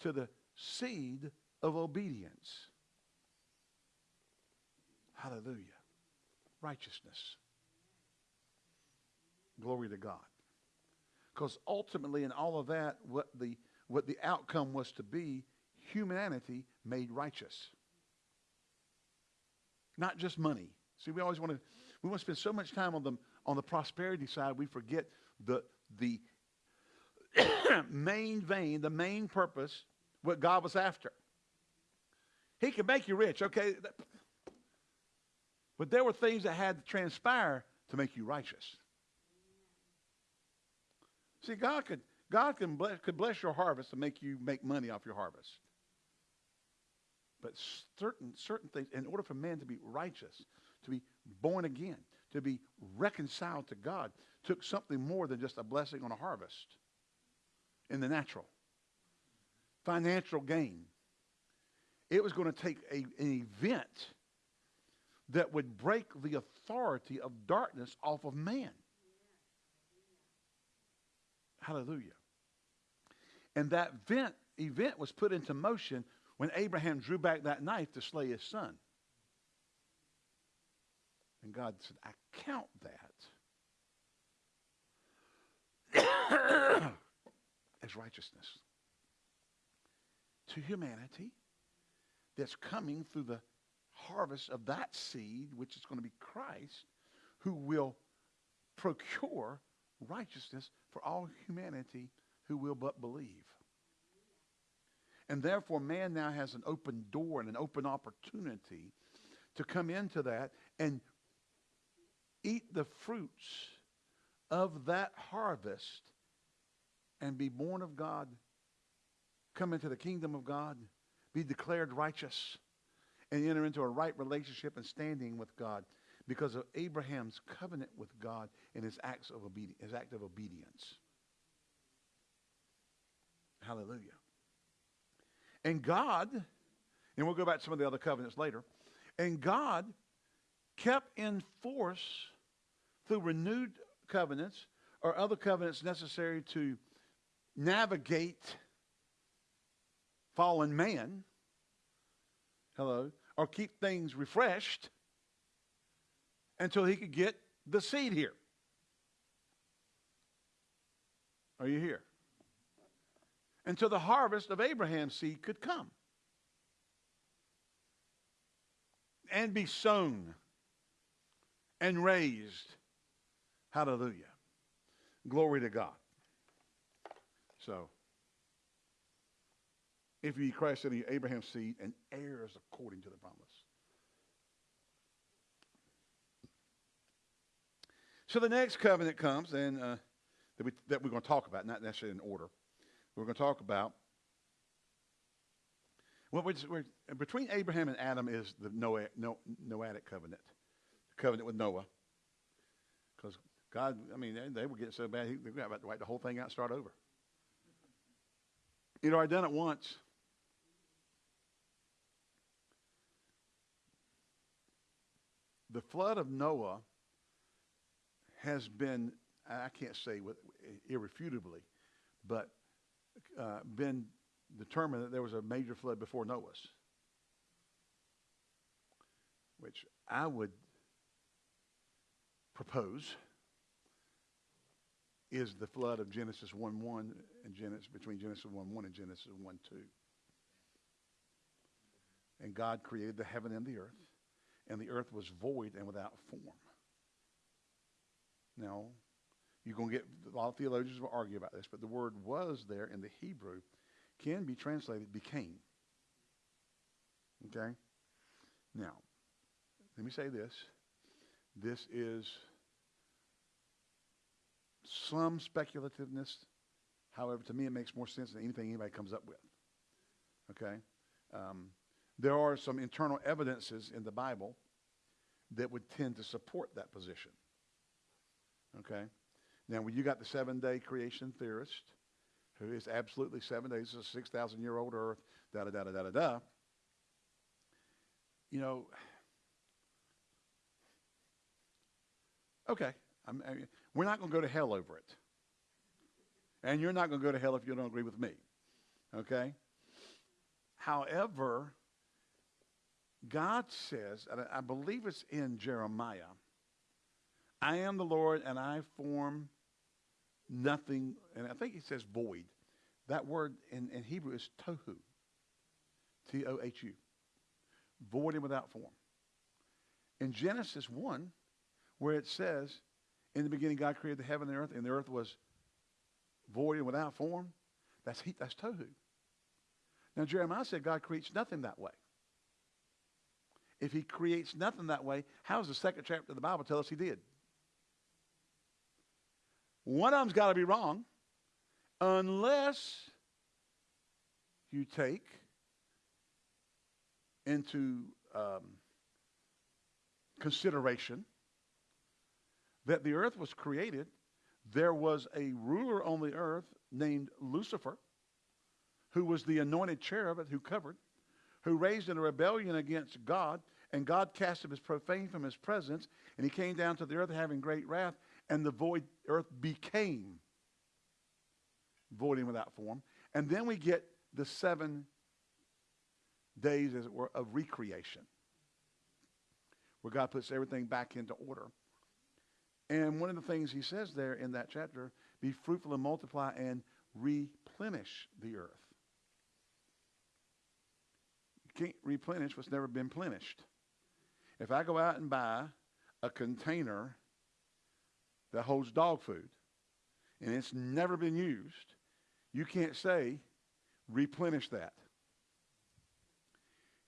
to the seed of obedience. Hallelujah. Righteousness. Glory to God. Because ultimately, in all of that, what the, what the outcome was to be, humanity made righteous. Not just money. See, we always want to, we want to spend so much time on the, on the prosperity side, we forget the, the main vein, the main purpose, what God was after. He can make you rich, okay? But there were things that had to transpire to make you righteous. See, God could God can bless, could bless your harvest and make you make money off your harvest. But certain certain things, in order for man to be righteous, to be born again, to be reconciled to God took something more than just a blessing on a harvest in the natural. Financial gain. It was going to take a, an event that would break the authority of darkness off of man. Hallelujah. And that event, event was put into motion when Abraham drew back that knife to slay his son. And God said, I count that as righteousness to humanity that's coming through the harvest of that seed, which is going to be Christ, who will procure righteousness for all humanity who will but believe. And therefore, man now has an open door and an open opportunity to come into that and eat the fruits of that harvest and be born of God, come into the kingdom of God, be declared righteous, and enter into a right relationship and standing with God because of Abraham's covenant with God and his acts of obedience, his act of obedience. Hallelujah. And God, and we'll go back to some of the other covenants later, and God kept in force through renewed covenants or other covenants necessary to navigate fallen man. Hello. Or keep things refreshed until he could get the seed here. Are you here? Until the harvest of Abraham's seed could come and be sown and raised. Hallelujah. Glory to God. So, if you eat Christ in Abraham's seed and heirs according to the promise. So the next covenant comes, and uh, that, we, that we're going to talk about, not necessarily in order. We're going to talk about. Well, we're, we're, between Abraham and Adam is the Noah, no, Noahic covenant, the covenant with Noah. Because God, I mean, they, they were getting so bad, they were about to wipe the whole thing out and start over. You know, I'd done it once. The flood of Noah has been, I can't say with, irrefutably, but uh, been determined that there was a major flood before Noah's, which I would propose is the flood of Genesis 1 1 and Genesis between Genesis 1 1 and Genesis 1 2. And God created the heaven and the earth, and the earth was void and without form. Now, you're going to get a lot of theologians will argue about this, but the word was there in the Hebrew can be translated became. Okay? Now, let me say this. This is some speculativeness. However, to me, it makes more sense than anything anybody comes up with. Okay? Um, there are some internal evidences in the Bible that would tend to support that position. Okay? Now, when you got the seven day creation theorist, who is absolutely seven days, a 6,000 year old earth, da da da da da da, you know, okay, I mean, we're not going to go to hell over it. And you're not going to go to hell if you don't agree with me. Okay? However, God says, I believe it's in Jeremiah, I am the Lord and I form nothing, and I think he says void. That word in, in Hebrew is tohu. T O H U. Void and without form. In Genesis 1, where it says, In the beginning, God created the heaven and the earth, and the earth was void and without form, that's, he, that's tohu. Now, Jeremiah said God creates nothing that way. If he creates nothing that way, how does the second chapter of the Bible tell us he did? One of them's got to be wrong unless you take into um, consideration that the earth was created, there was a ruler on the earth named Lucifer, who was the anointed cherub who covered, who raised in a rebellion against God, and God cast him as profane from his presence, and he came down to the earth having great wrath, and the void earth became void and without form. And then we get the seven days, as it were, of recreation, where God puts everything back into order. And one of the things he says there in that chapter, be fruitful and multiply and replenish the earth. You can't replenish what's never been plenished. If I go out and buy a container that holds dog food and it's never been used, you can't say replenish that.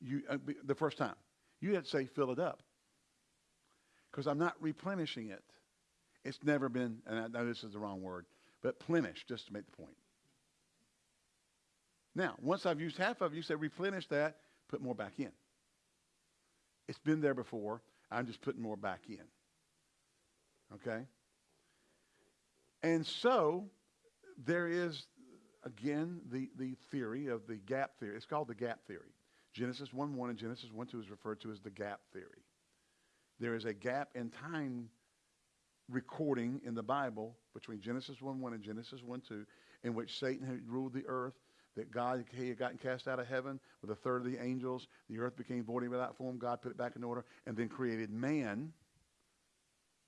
You, uh, the first time. You had to say fill it up. Because I'm not replenishing it. It's never been, and I know this is the wrong word, but plenish, just to make the point. Now, once I've used half of it, you say replenish that, put more back in. It's been there before. I'm just putting more back in. Okay? And so there is, again, the, the theory of the gap theory. It's called the gap theory. Genesis 1 1 and Genesis 1 2 is referred to as the gap theory. There is a gap in time recording in the Bible between Genesis 1 1 and Genesis 1 2 in which Satan had ruled the earth, that God he had gotten cast out of heaven with a third of the angels. The earth became void without form. God put it back in order and then created man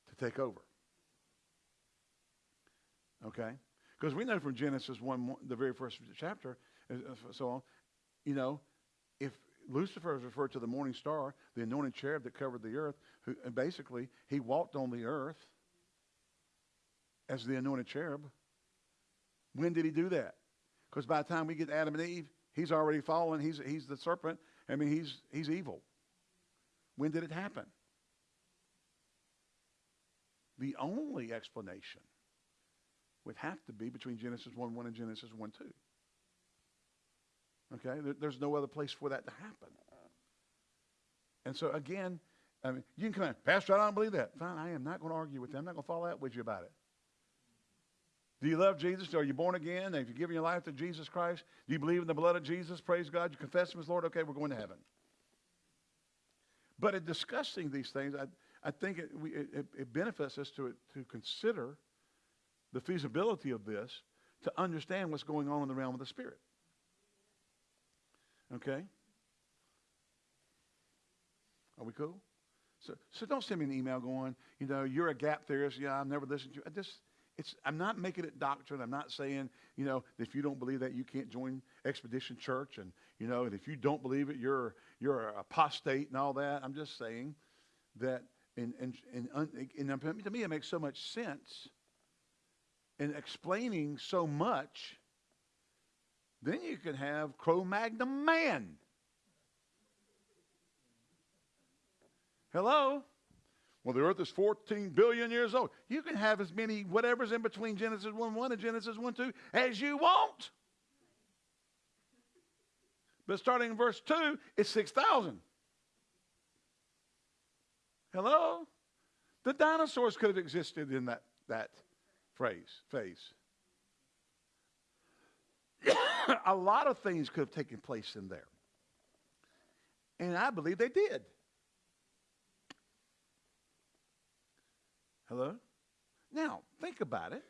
to take over. Okay? Because we know from Genesis 1, the very first chapter, so on, you know, if Lucifer is referred to the morning star, the anointed cherub that covered the earth, who, and basically, he walked on the earth as the anointed cherub. When did he do that? Because by the time we get to Adam and Eve, he's already fallen. He's, he's the serpent. I mean, he's, he's evil. When did it happen? The only explanation would have to be between Genesis 1 1 and Genesis 1 2. Okay? There, there's no other place for that to happen. And so, again, I mean, you can come in, Pastor, I don't believe that. Fine, I am not going to argue with you. I'm not going to fall out with you about it. Do you love Jesus? Are you born again? Have you given your life to Jesus Christ? Do you believe in the blood of Jesus? Praise God. You confess Him as Lord? Okay, we're going to heaven. But in discussing these things, I, I think it, we, it, it benefits us to, to consider the feasibility of this to understand what's going on in the realm of the Spirit. Okay? Are we cool? So, so don't send me an email going, you know, you're a gap theorist. Yeah, I've never listened to you. I just, it's, I'm not making it doctrine. I'm not saying, you know, if you don't believe that, you can't join Expedition Church. And, you know, and if you don't believe it, you're, you're an apostate and all that. I'm just saying that, and, and, and, and to me, it makes so much sense in explaining so much, then you can have Cro Magnon man. Hello? Well, the earth is 14 billion years old. You can have as many whatever's in between Genesis 1 1 and Genesis 1 2 as you want. But starting in verse 2, it's 6,000. Hello? The dinosaurs could have existed in that, that phrase, phase. a lot of things could have taken place in there. And I believe they did. Hello? Now, think about it.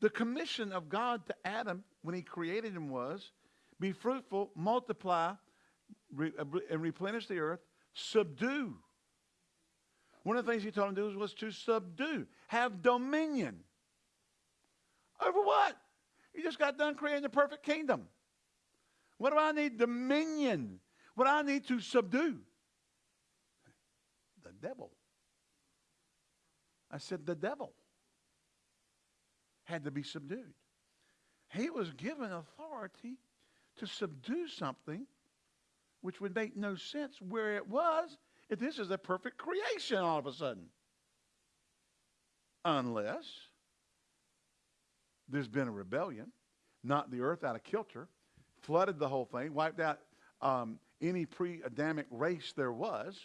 The commission of God to Adam when he created him was be fruitful, multiply, re- uh, and replenish the earth, subdue. One of the things he told him to do was to subdue, have dominion. Over what? You just got done creating the perfect kingdom. What do I need? Dominion. What I need to subdue? The devil. I said, the devil had to be subdued. He was given authority to subdue something which would make no sense where it was if this is a perfect creation all of a sudden. Unless there's been a rebellion, knocked the earth out of kilter, flooded the whole thing, wiped out um, any pre Adamic race there was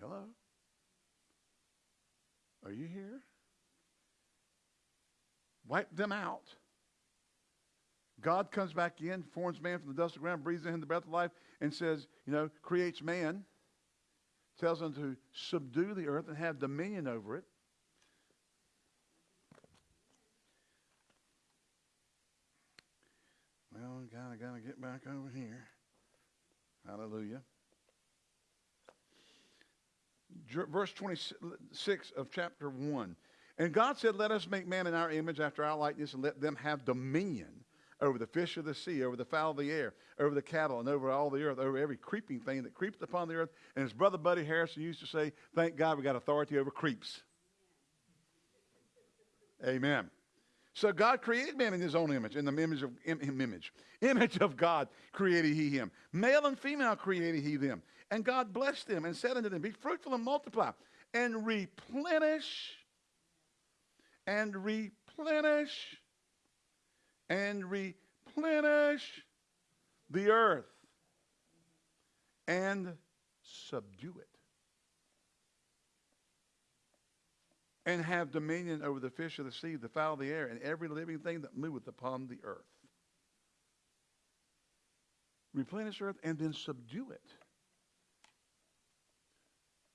Hello? Are you here? Wipe them out. God comes back in, forms man from the dust of the ground, breathes in him the breath of life, and says, you know, creates man, tells them to subdue the earth and have dominion over it. Well, of got to get back over here. Hallelujah. Verse 26 of chapter 1. And God said, Let us make man in our image after our likeness and let them have dominion over the fish of the sea, over the fowl of the air, over the cattle, and over all the earth, over every creeping thing that creepeth upon the earth. And his brother Buddy Harrison used to say, Thank God we got authority over creeps. Amen. So God created man in his own image, in the image of image. Image of God created he him. Male and female created he them. And God blessed them and said unto them, Be fruitful and multiply, and replenish, and replenish, and replenish the earth, and subdue it. and have dominion over the fish of the sea, the fowl of the air, and every living thing that moveth upon the earth. Replenish earth and then subdue it.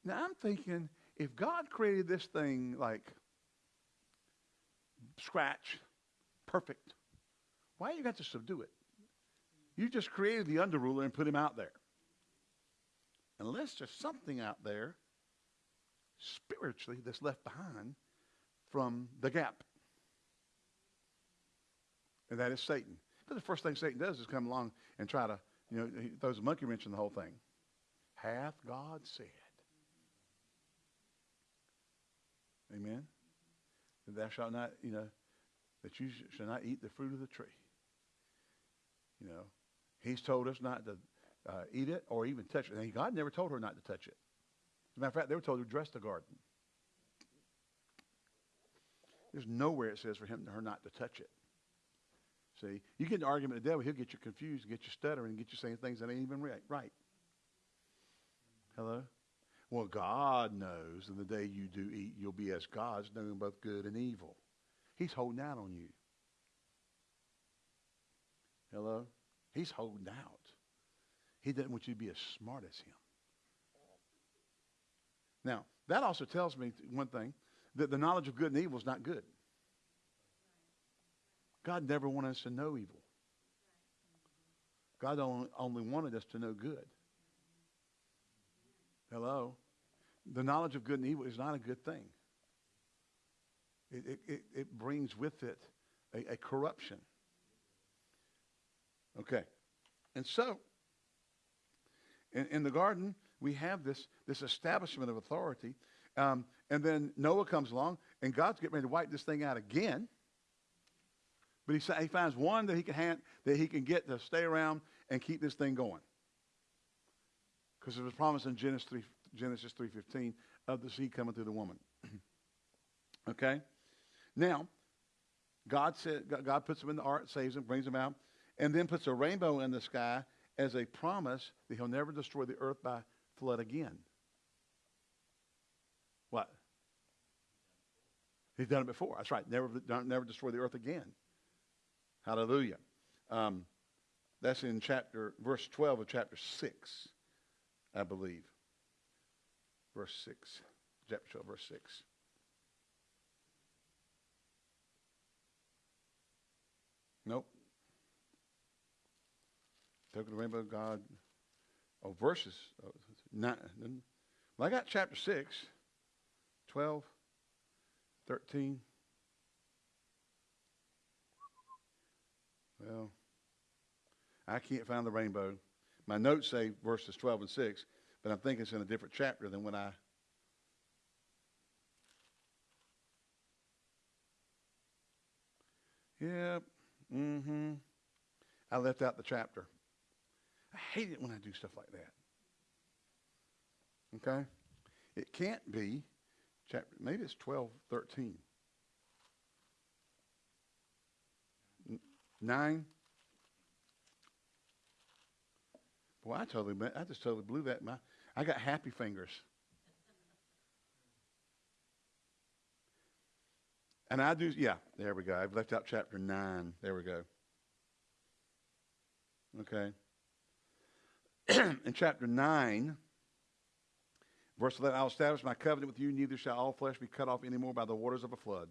Now I'm thinking, if God created this thing like scratch, perfect, why you got to subdue it? You just created the underruler and put him out there. Unless there's something out there spiritually that's left behind from the gap. And that is Satan. But the first thing Satan does is come along and try to, you know, he throws a monkey wrench in the whole thing. Hath God said? Amen. That thou shalt not, you know, that you shall not eat the fruit of the tree. You know, he's told us not to uh, eat it or even touch it. And God never told her not to touch it. As a matter of fact, they were told to dress the garden. There's nowhere it says for him her not to touch it. See, you get an argument with the devil, he'll get you confused, get you stuttering, and get you saying things that ain't even right. right. Hello? Well, God knows in the day you do eat, you'll be as gods, knowing both good and evil. He's holding out on you. Hello? He's holding out. He doesn't want you to be as smart as him. Now, that also tells me one thing that the knowledge of good and evil is not good. God never wanted us to know evil. God only, wanted us to know good. Hello? The knowledge of good and evil is not a good thing. It, it, it brings with it a, a corruption. Okay. And so, in, in the garden, we have this, this establishment of authority. Um, and then Noah comes along, and God's getting ready to wipe this thing out again. But he, he finds one that he can hand, that he can get to stay around and keep this thing going. Because it was promised in Genesis 3, Genesis 3.15 of the seed coming through the woman. okay? Now, God, said, God puts him in the ark, saves him, brings him out, and then puts a rainbow in the sky as a promise that he'll never destroy the earth by flood again. What? He's done it before. That's right. Never, never destroy the earth again. Hallelujah. Um, that's in chapter, verse 12 of chapter 6, I believe. Verse 6. Chapter 12, verse 6. Nope. Took the rainbow of God. Oh, verses. Oh, nine, well, I got chapter 6, 12, 13. Well, I can't find the rainbow. My notes say verses 12 and 6, but I'm thinking it's in a different chapter than when I. Yep. Mm-hmm. I left out the chapter. I hate it when I do stuff like that. Okay? It can't be chapter, maybe it's 12, 13. Nine. Boy, I totally, I just totally blew that. My, I got happy fingers. And I do, yeah, there we go. I've left out chapter 9. There we go. Okay. In chapter 9, verse 11, I'll establish my covenant with you, neither shall all flesh be cut off anymore by the waters of a flood.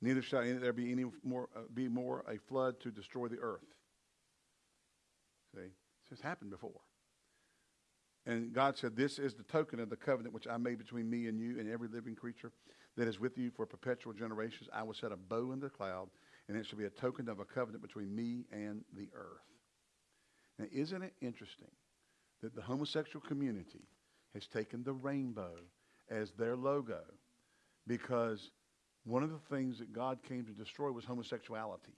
Neither shall there be any more, uh, be more a flood to destroy the earth. See, this has happened before. And God said, This is the token of the covenant which I made between me and you and every living creature that is with you for perpetual generations. I will set a bow in the cloud, and it shall be a token of a covenant between me and the earth. Now, isn't it interesting that the homosexual community has taken the rainbow as their logo because one of the things that God came to destroy was homosexuality,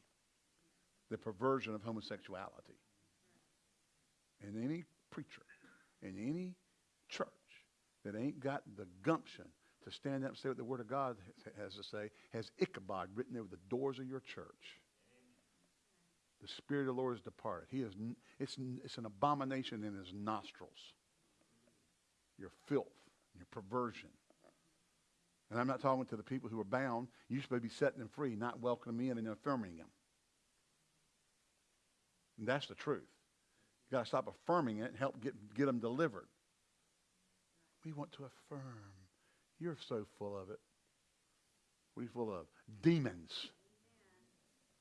the perversion of homosexuality. And any preacher in any church that ain't got the gumption to stand up and say what the Word of God has to say has Ichabod written over the doors of your church. The Spirit of the Lord is departed. He is, it's, it's an abomination in his nostrils. Your filth, your perversion. And I'm not talking to the people who are bound. Supposed to be setting them free, not welcoming them in and affirming them. And that's the truth. You've got to stop affirming it and help get, get them delivered. We want to affirm. You're so full of it. What are you full of? Demons.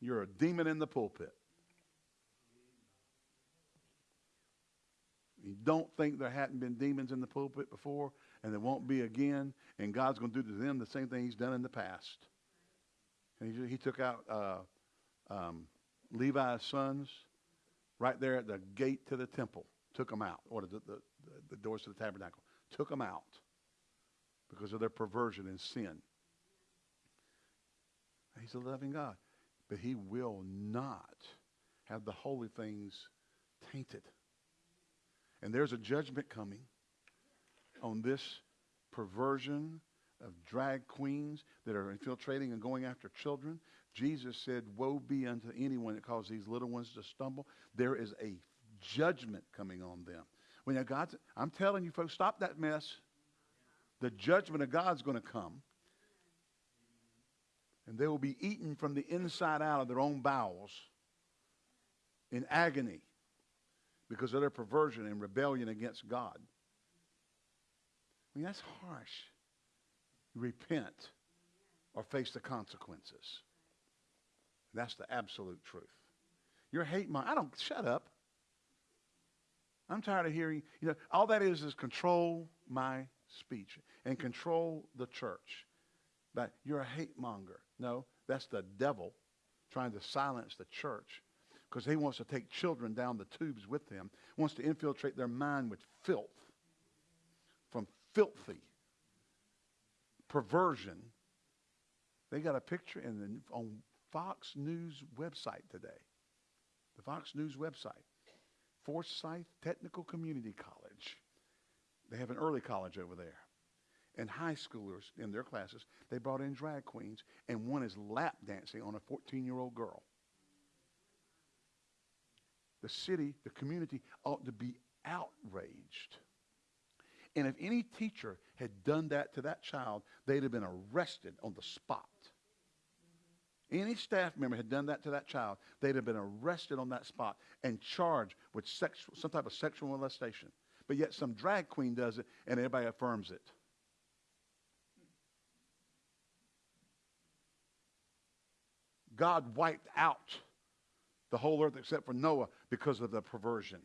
You're a demon in the pulpit. You don't think there hadn't been demons in the pulpit before, and there won't be again, and God's going to do to them the same thing He's done in the past. And He, he took out uh, um, Levi's sons right there at the gate to the temple, took them out, or the, the, the doors to the tabernacle, took them out because of their perversion and sin. He's a loving God, but He will not have the holy things tainted. And there's a judgment coming on this perversion of drag queens that are infiltrating and going after children. Jesus said, Woe be unto anyone that causes these little ones to stumble. There is a judgment coming on them. When God's, I'm telling you, folks, stop that mess. The judgment of God's going to come. And they will be eaten from the inside out of their own bowels in agony because of their perversion and rebellion against God. I mean, that's harsh. Repent or face the consequences. That's the absolute truth. Your hate mine. I don't, shut up. I'm tired of hearing, you know, all that is is control my speech and control the church. But you're a hate monger. No, that's the devil trying to silence the church because he wants to take children down the tubes with him, wants to infiltrate their mind with filth, from filthy perversion. They got a picture in the, on Fox News website today. The Fox News website. Forsyth Technical Community College. They have an early college over there. And high schoolers in their classes, they brought in drag queens, and one is lap dancing on a 14 year old girl the city, the community ought to be outraged. And if any teacher had done that to that child, they'd have been arrested on the spot. Any staff member had done that to that child, they'd have been arrested on that spot and charged with sexual, some type of sexual molestation. But yet some drag queen does it and everybody affirms it. God wiped out the whole earth except for Noah because of the perversion.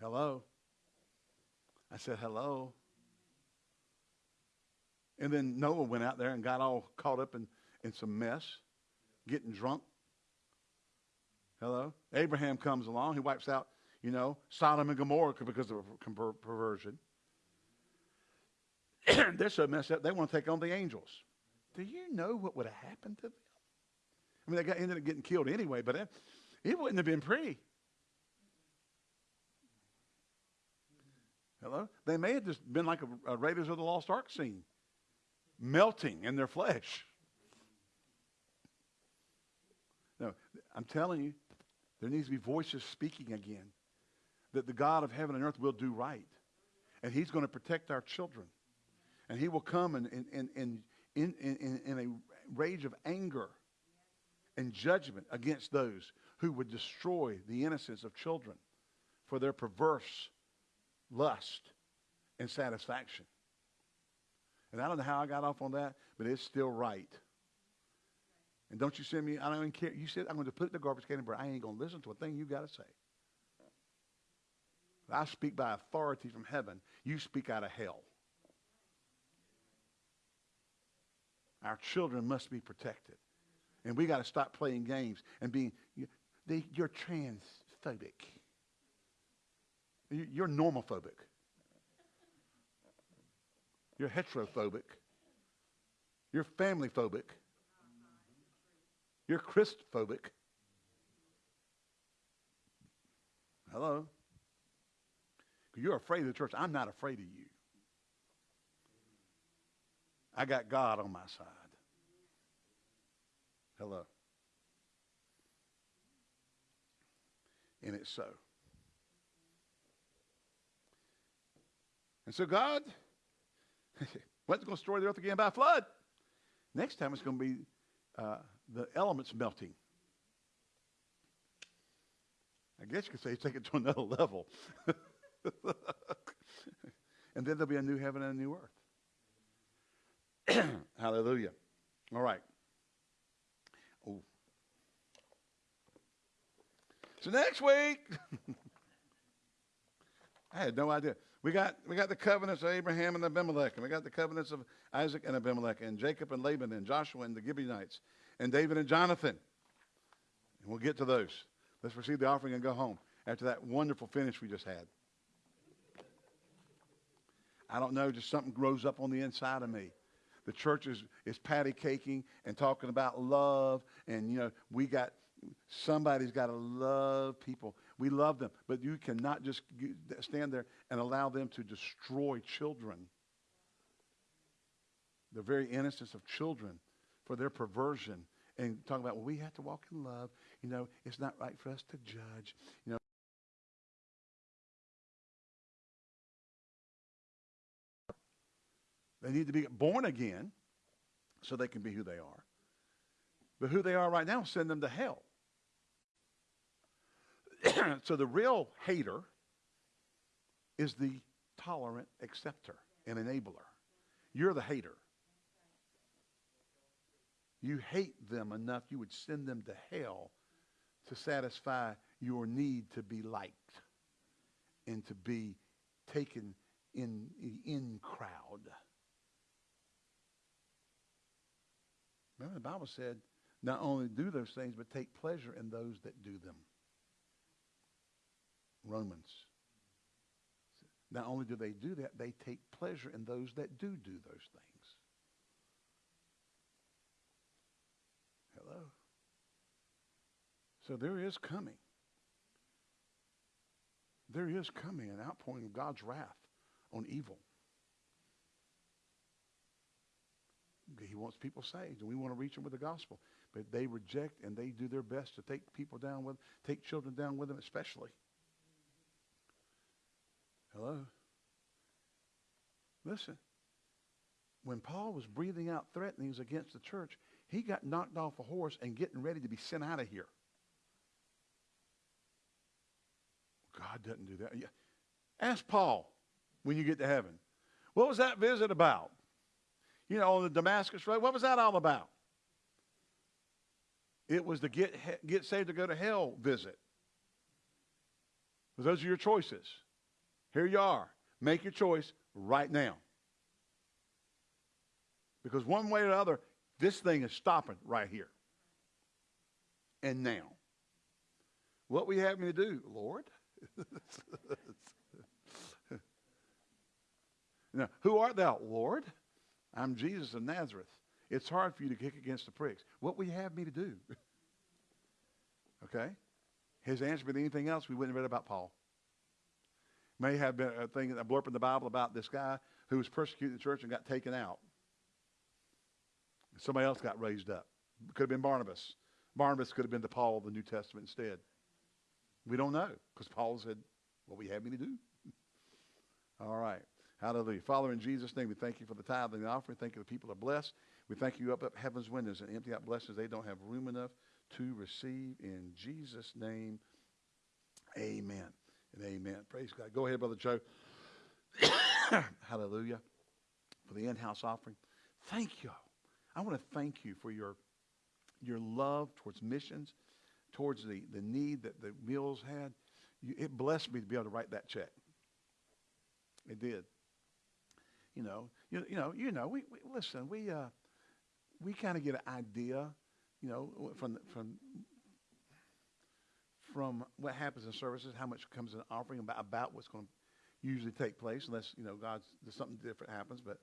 Hello? I said, hello. And then Noah went out there and got all caught up in, in some mess, getting drunk. Hello? Abraham comes along. He wipes out, you know, Sodom and Gomorrah because of per- perversion. They're so messed up, they want to take on the angels. Do you know what would have happened to them? I mean, they got, ended up getting killed anyway, but it, it wouldn't have been pretty. Hello? They may have just been like a, a Raiders of the Lost Ark scene, melting in their flesh. No, I'm telling you, there needs to be voices speaking again that the God of heaven and earth will do right. And he's going to protect our children. And he will come in, in, in, in, in, in, in a rage of anger and judgment against those who would destroy the innocence of children for their perverse lust and satisfaction. And I don't know how I got off on that, but it's still right. And don't you send me, I don't even care. You said I'm going to put it in the garbage can, but I ain't going to listen to a thing you got to say. I speak by authority from heaven. You speak out of hell. Our children must be protected. And we got to stop playing games and being, you're transphobic. You're normophobic. You're heterophobic. You're family phobic. You're Christophobic. Hello? You're afraid of the church. I'm not afraid of you. I got God on my side. Hello. And it's so. And so God wasn't going to destroy the earth again by flood. Next time it's going to be uh, the elements melting. I guess you could say take it to another level. and then there'll be a new heaven and a new earth. Hallelujah. All right. Oh. So next week, I had no idea. We got, we got the covenants of Abraham and Abimelech, and we got the covenants of Isaac and Abimelech, and Jacob and Laban, and Joshua and the Gibeonites, and David and Jonathan. And we'll get to those. Let's receive the offering and go home after that wonderful finish we just had. I don't know, just something grows up on the inside of me. The church is, is patty caking and talking about love, and you know, we got somebody's got to love people. We love them, but you cannot just stand there and allow them to destroy children. The very innocence of children for their perversion and talk about, well, we have to walk in love. You know, it's not right for us to judge. You know, They need to be born again so they can be who they are. But who they are right now, send them to hell. so the real hater is the tolerant acceptor and enabler. You're the hater. You hate them enough you would send them to hell to satisfy your need to be liked and to be taken in the in crowd. Remember, the Bible said, not only do those things, but take pleasure in those that do them. Romans. Not only do they do that, they take pleasure in those that do do those things. Hello? So there is coming. There is coming an outpouring of God's wrath on evil. He wants people saved, and we want to reach them with the gospel. But they reject and they do their best to take people down with, take children down with them, especially. Hello? Listen. When Paul was breathing out threatenings against the church, he got knocked off a horse and getting ready to be sent out of here. God doesn't do that. Ask Paul when you get to heaven. What was that visit about? you know, on the Damascus Road. What was that all about? It was the get, get saved to go to hell visit. Those are your choices. Here you are. Make your choice right now. Because one way or the other, this thing is stopping right here. And now. What we have me to do, Lord? now, who art thou, Lord? I'm Jesus of Nazareth. It's hard for you to kick against the pricks. What will you have me to do? okay? His answer been anything else, we wouldn't have read about Paul. May have been a thing, a blurb in the Bible about this guy who was persecuting the church and got taken out. Somebody else got raised up. Could have been Barnabas. Barnabas could have been the Paul of the New Testament instead. We don't know because Paul said, What you have me to do? All right. Hallelujah. Father, in Jesus' name, we thank you for the tithe and the offering. Thank you the people are blessed. We thank you up up heaven's windows and empty out blessings they don't have room enough to receive. In Jesus' name, amen and amen. Praise God. Go ahead, Brother Joe. Hallelujah. For the in-house offering. Thank you. I want to thank you for your, your love towards missions, towards the, the need that the Mills had. You, it blessed me to be able to write that check. It did. You know, you, you know, you know. We, we listen. We uh, we kind of get an idea, you know, from from from what happens in services, how much comes in offering, about, about what's going to usually take place, unless you know God's something different happens. But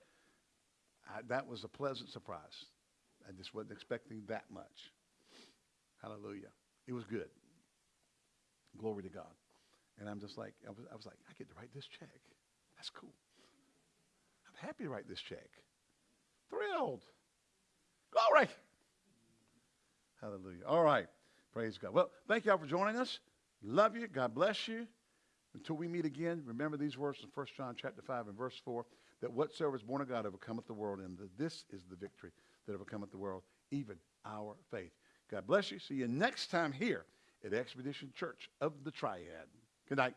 I, that was a pleasant surprise. I just wasn't expecting that much. Hallelujah. It was good. Glory to God. And I'm just like, I was, I was like, I get to write this check. That's cool. I'm happy to write this check. Thrilled. Glory. Hallelujah. All right. Praise God. Well, thank y'all for joining us. Love you. God bless you. Until we meet again, remember these words in 1 John chapter 5 and verse 4, that whatsoever is born of God overcometh the world, and that this is the victory that overcometh the world, even our faith. God bless you. See you next time here at Expedition Church of the Triad. Good night.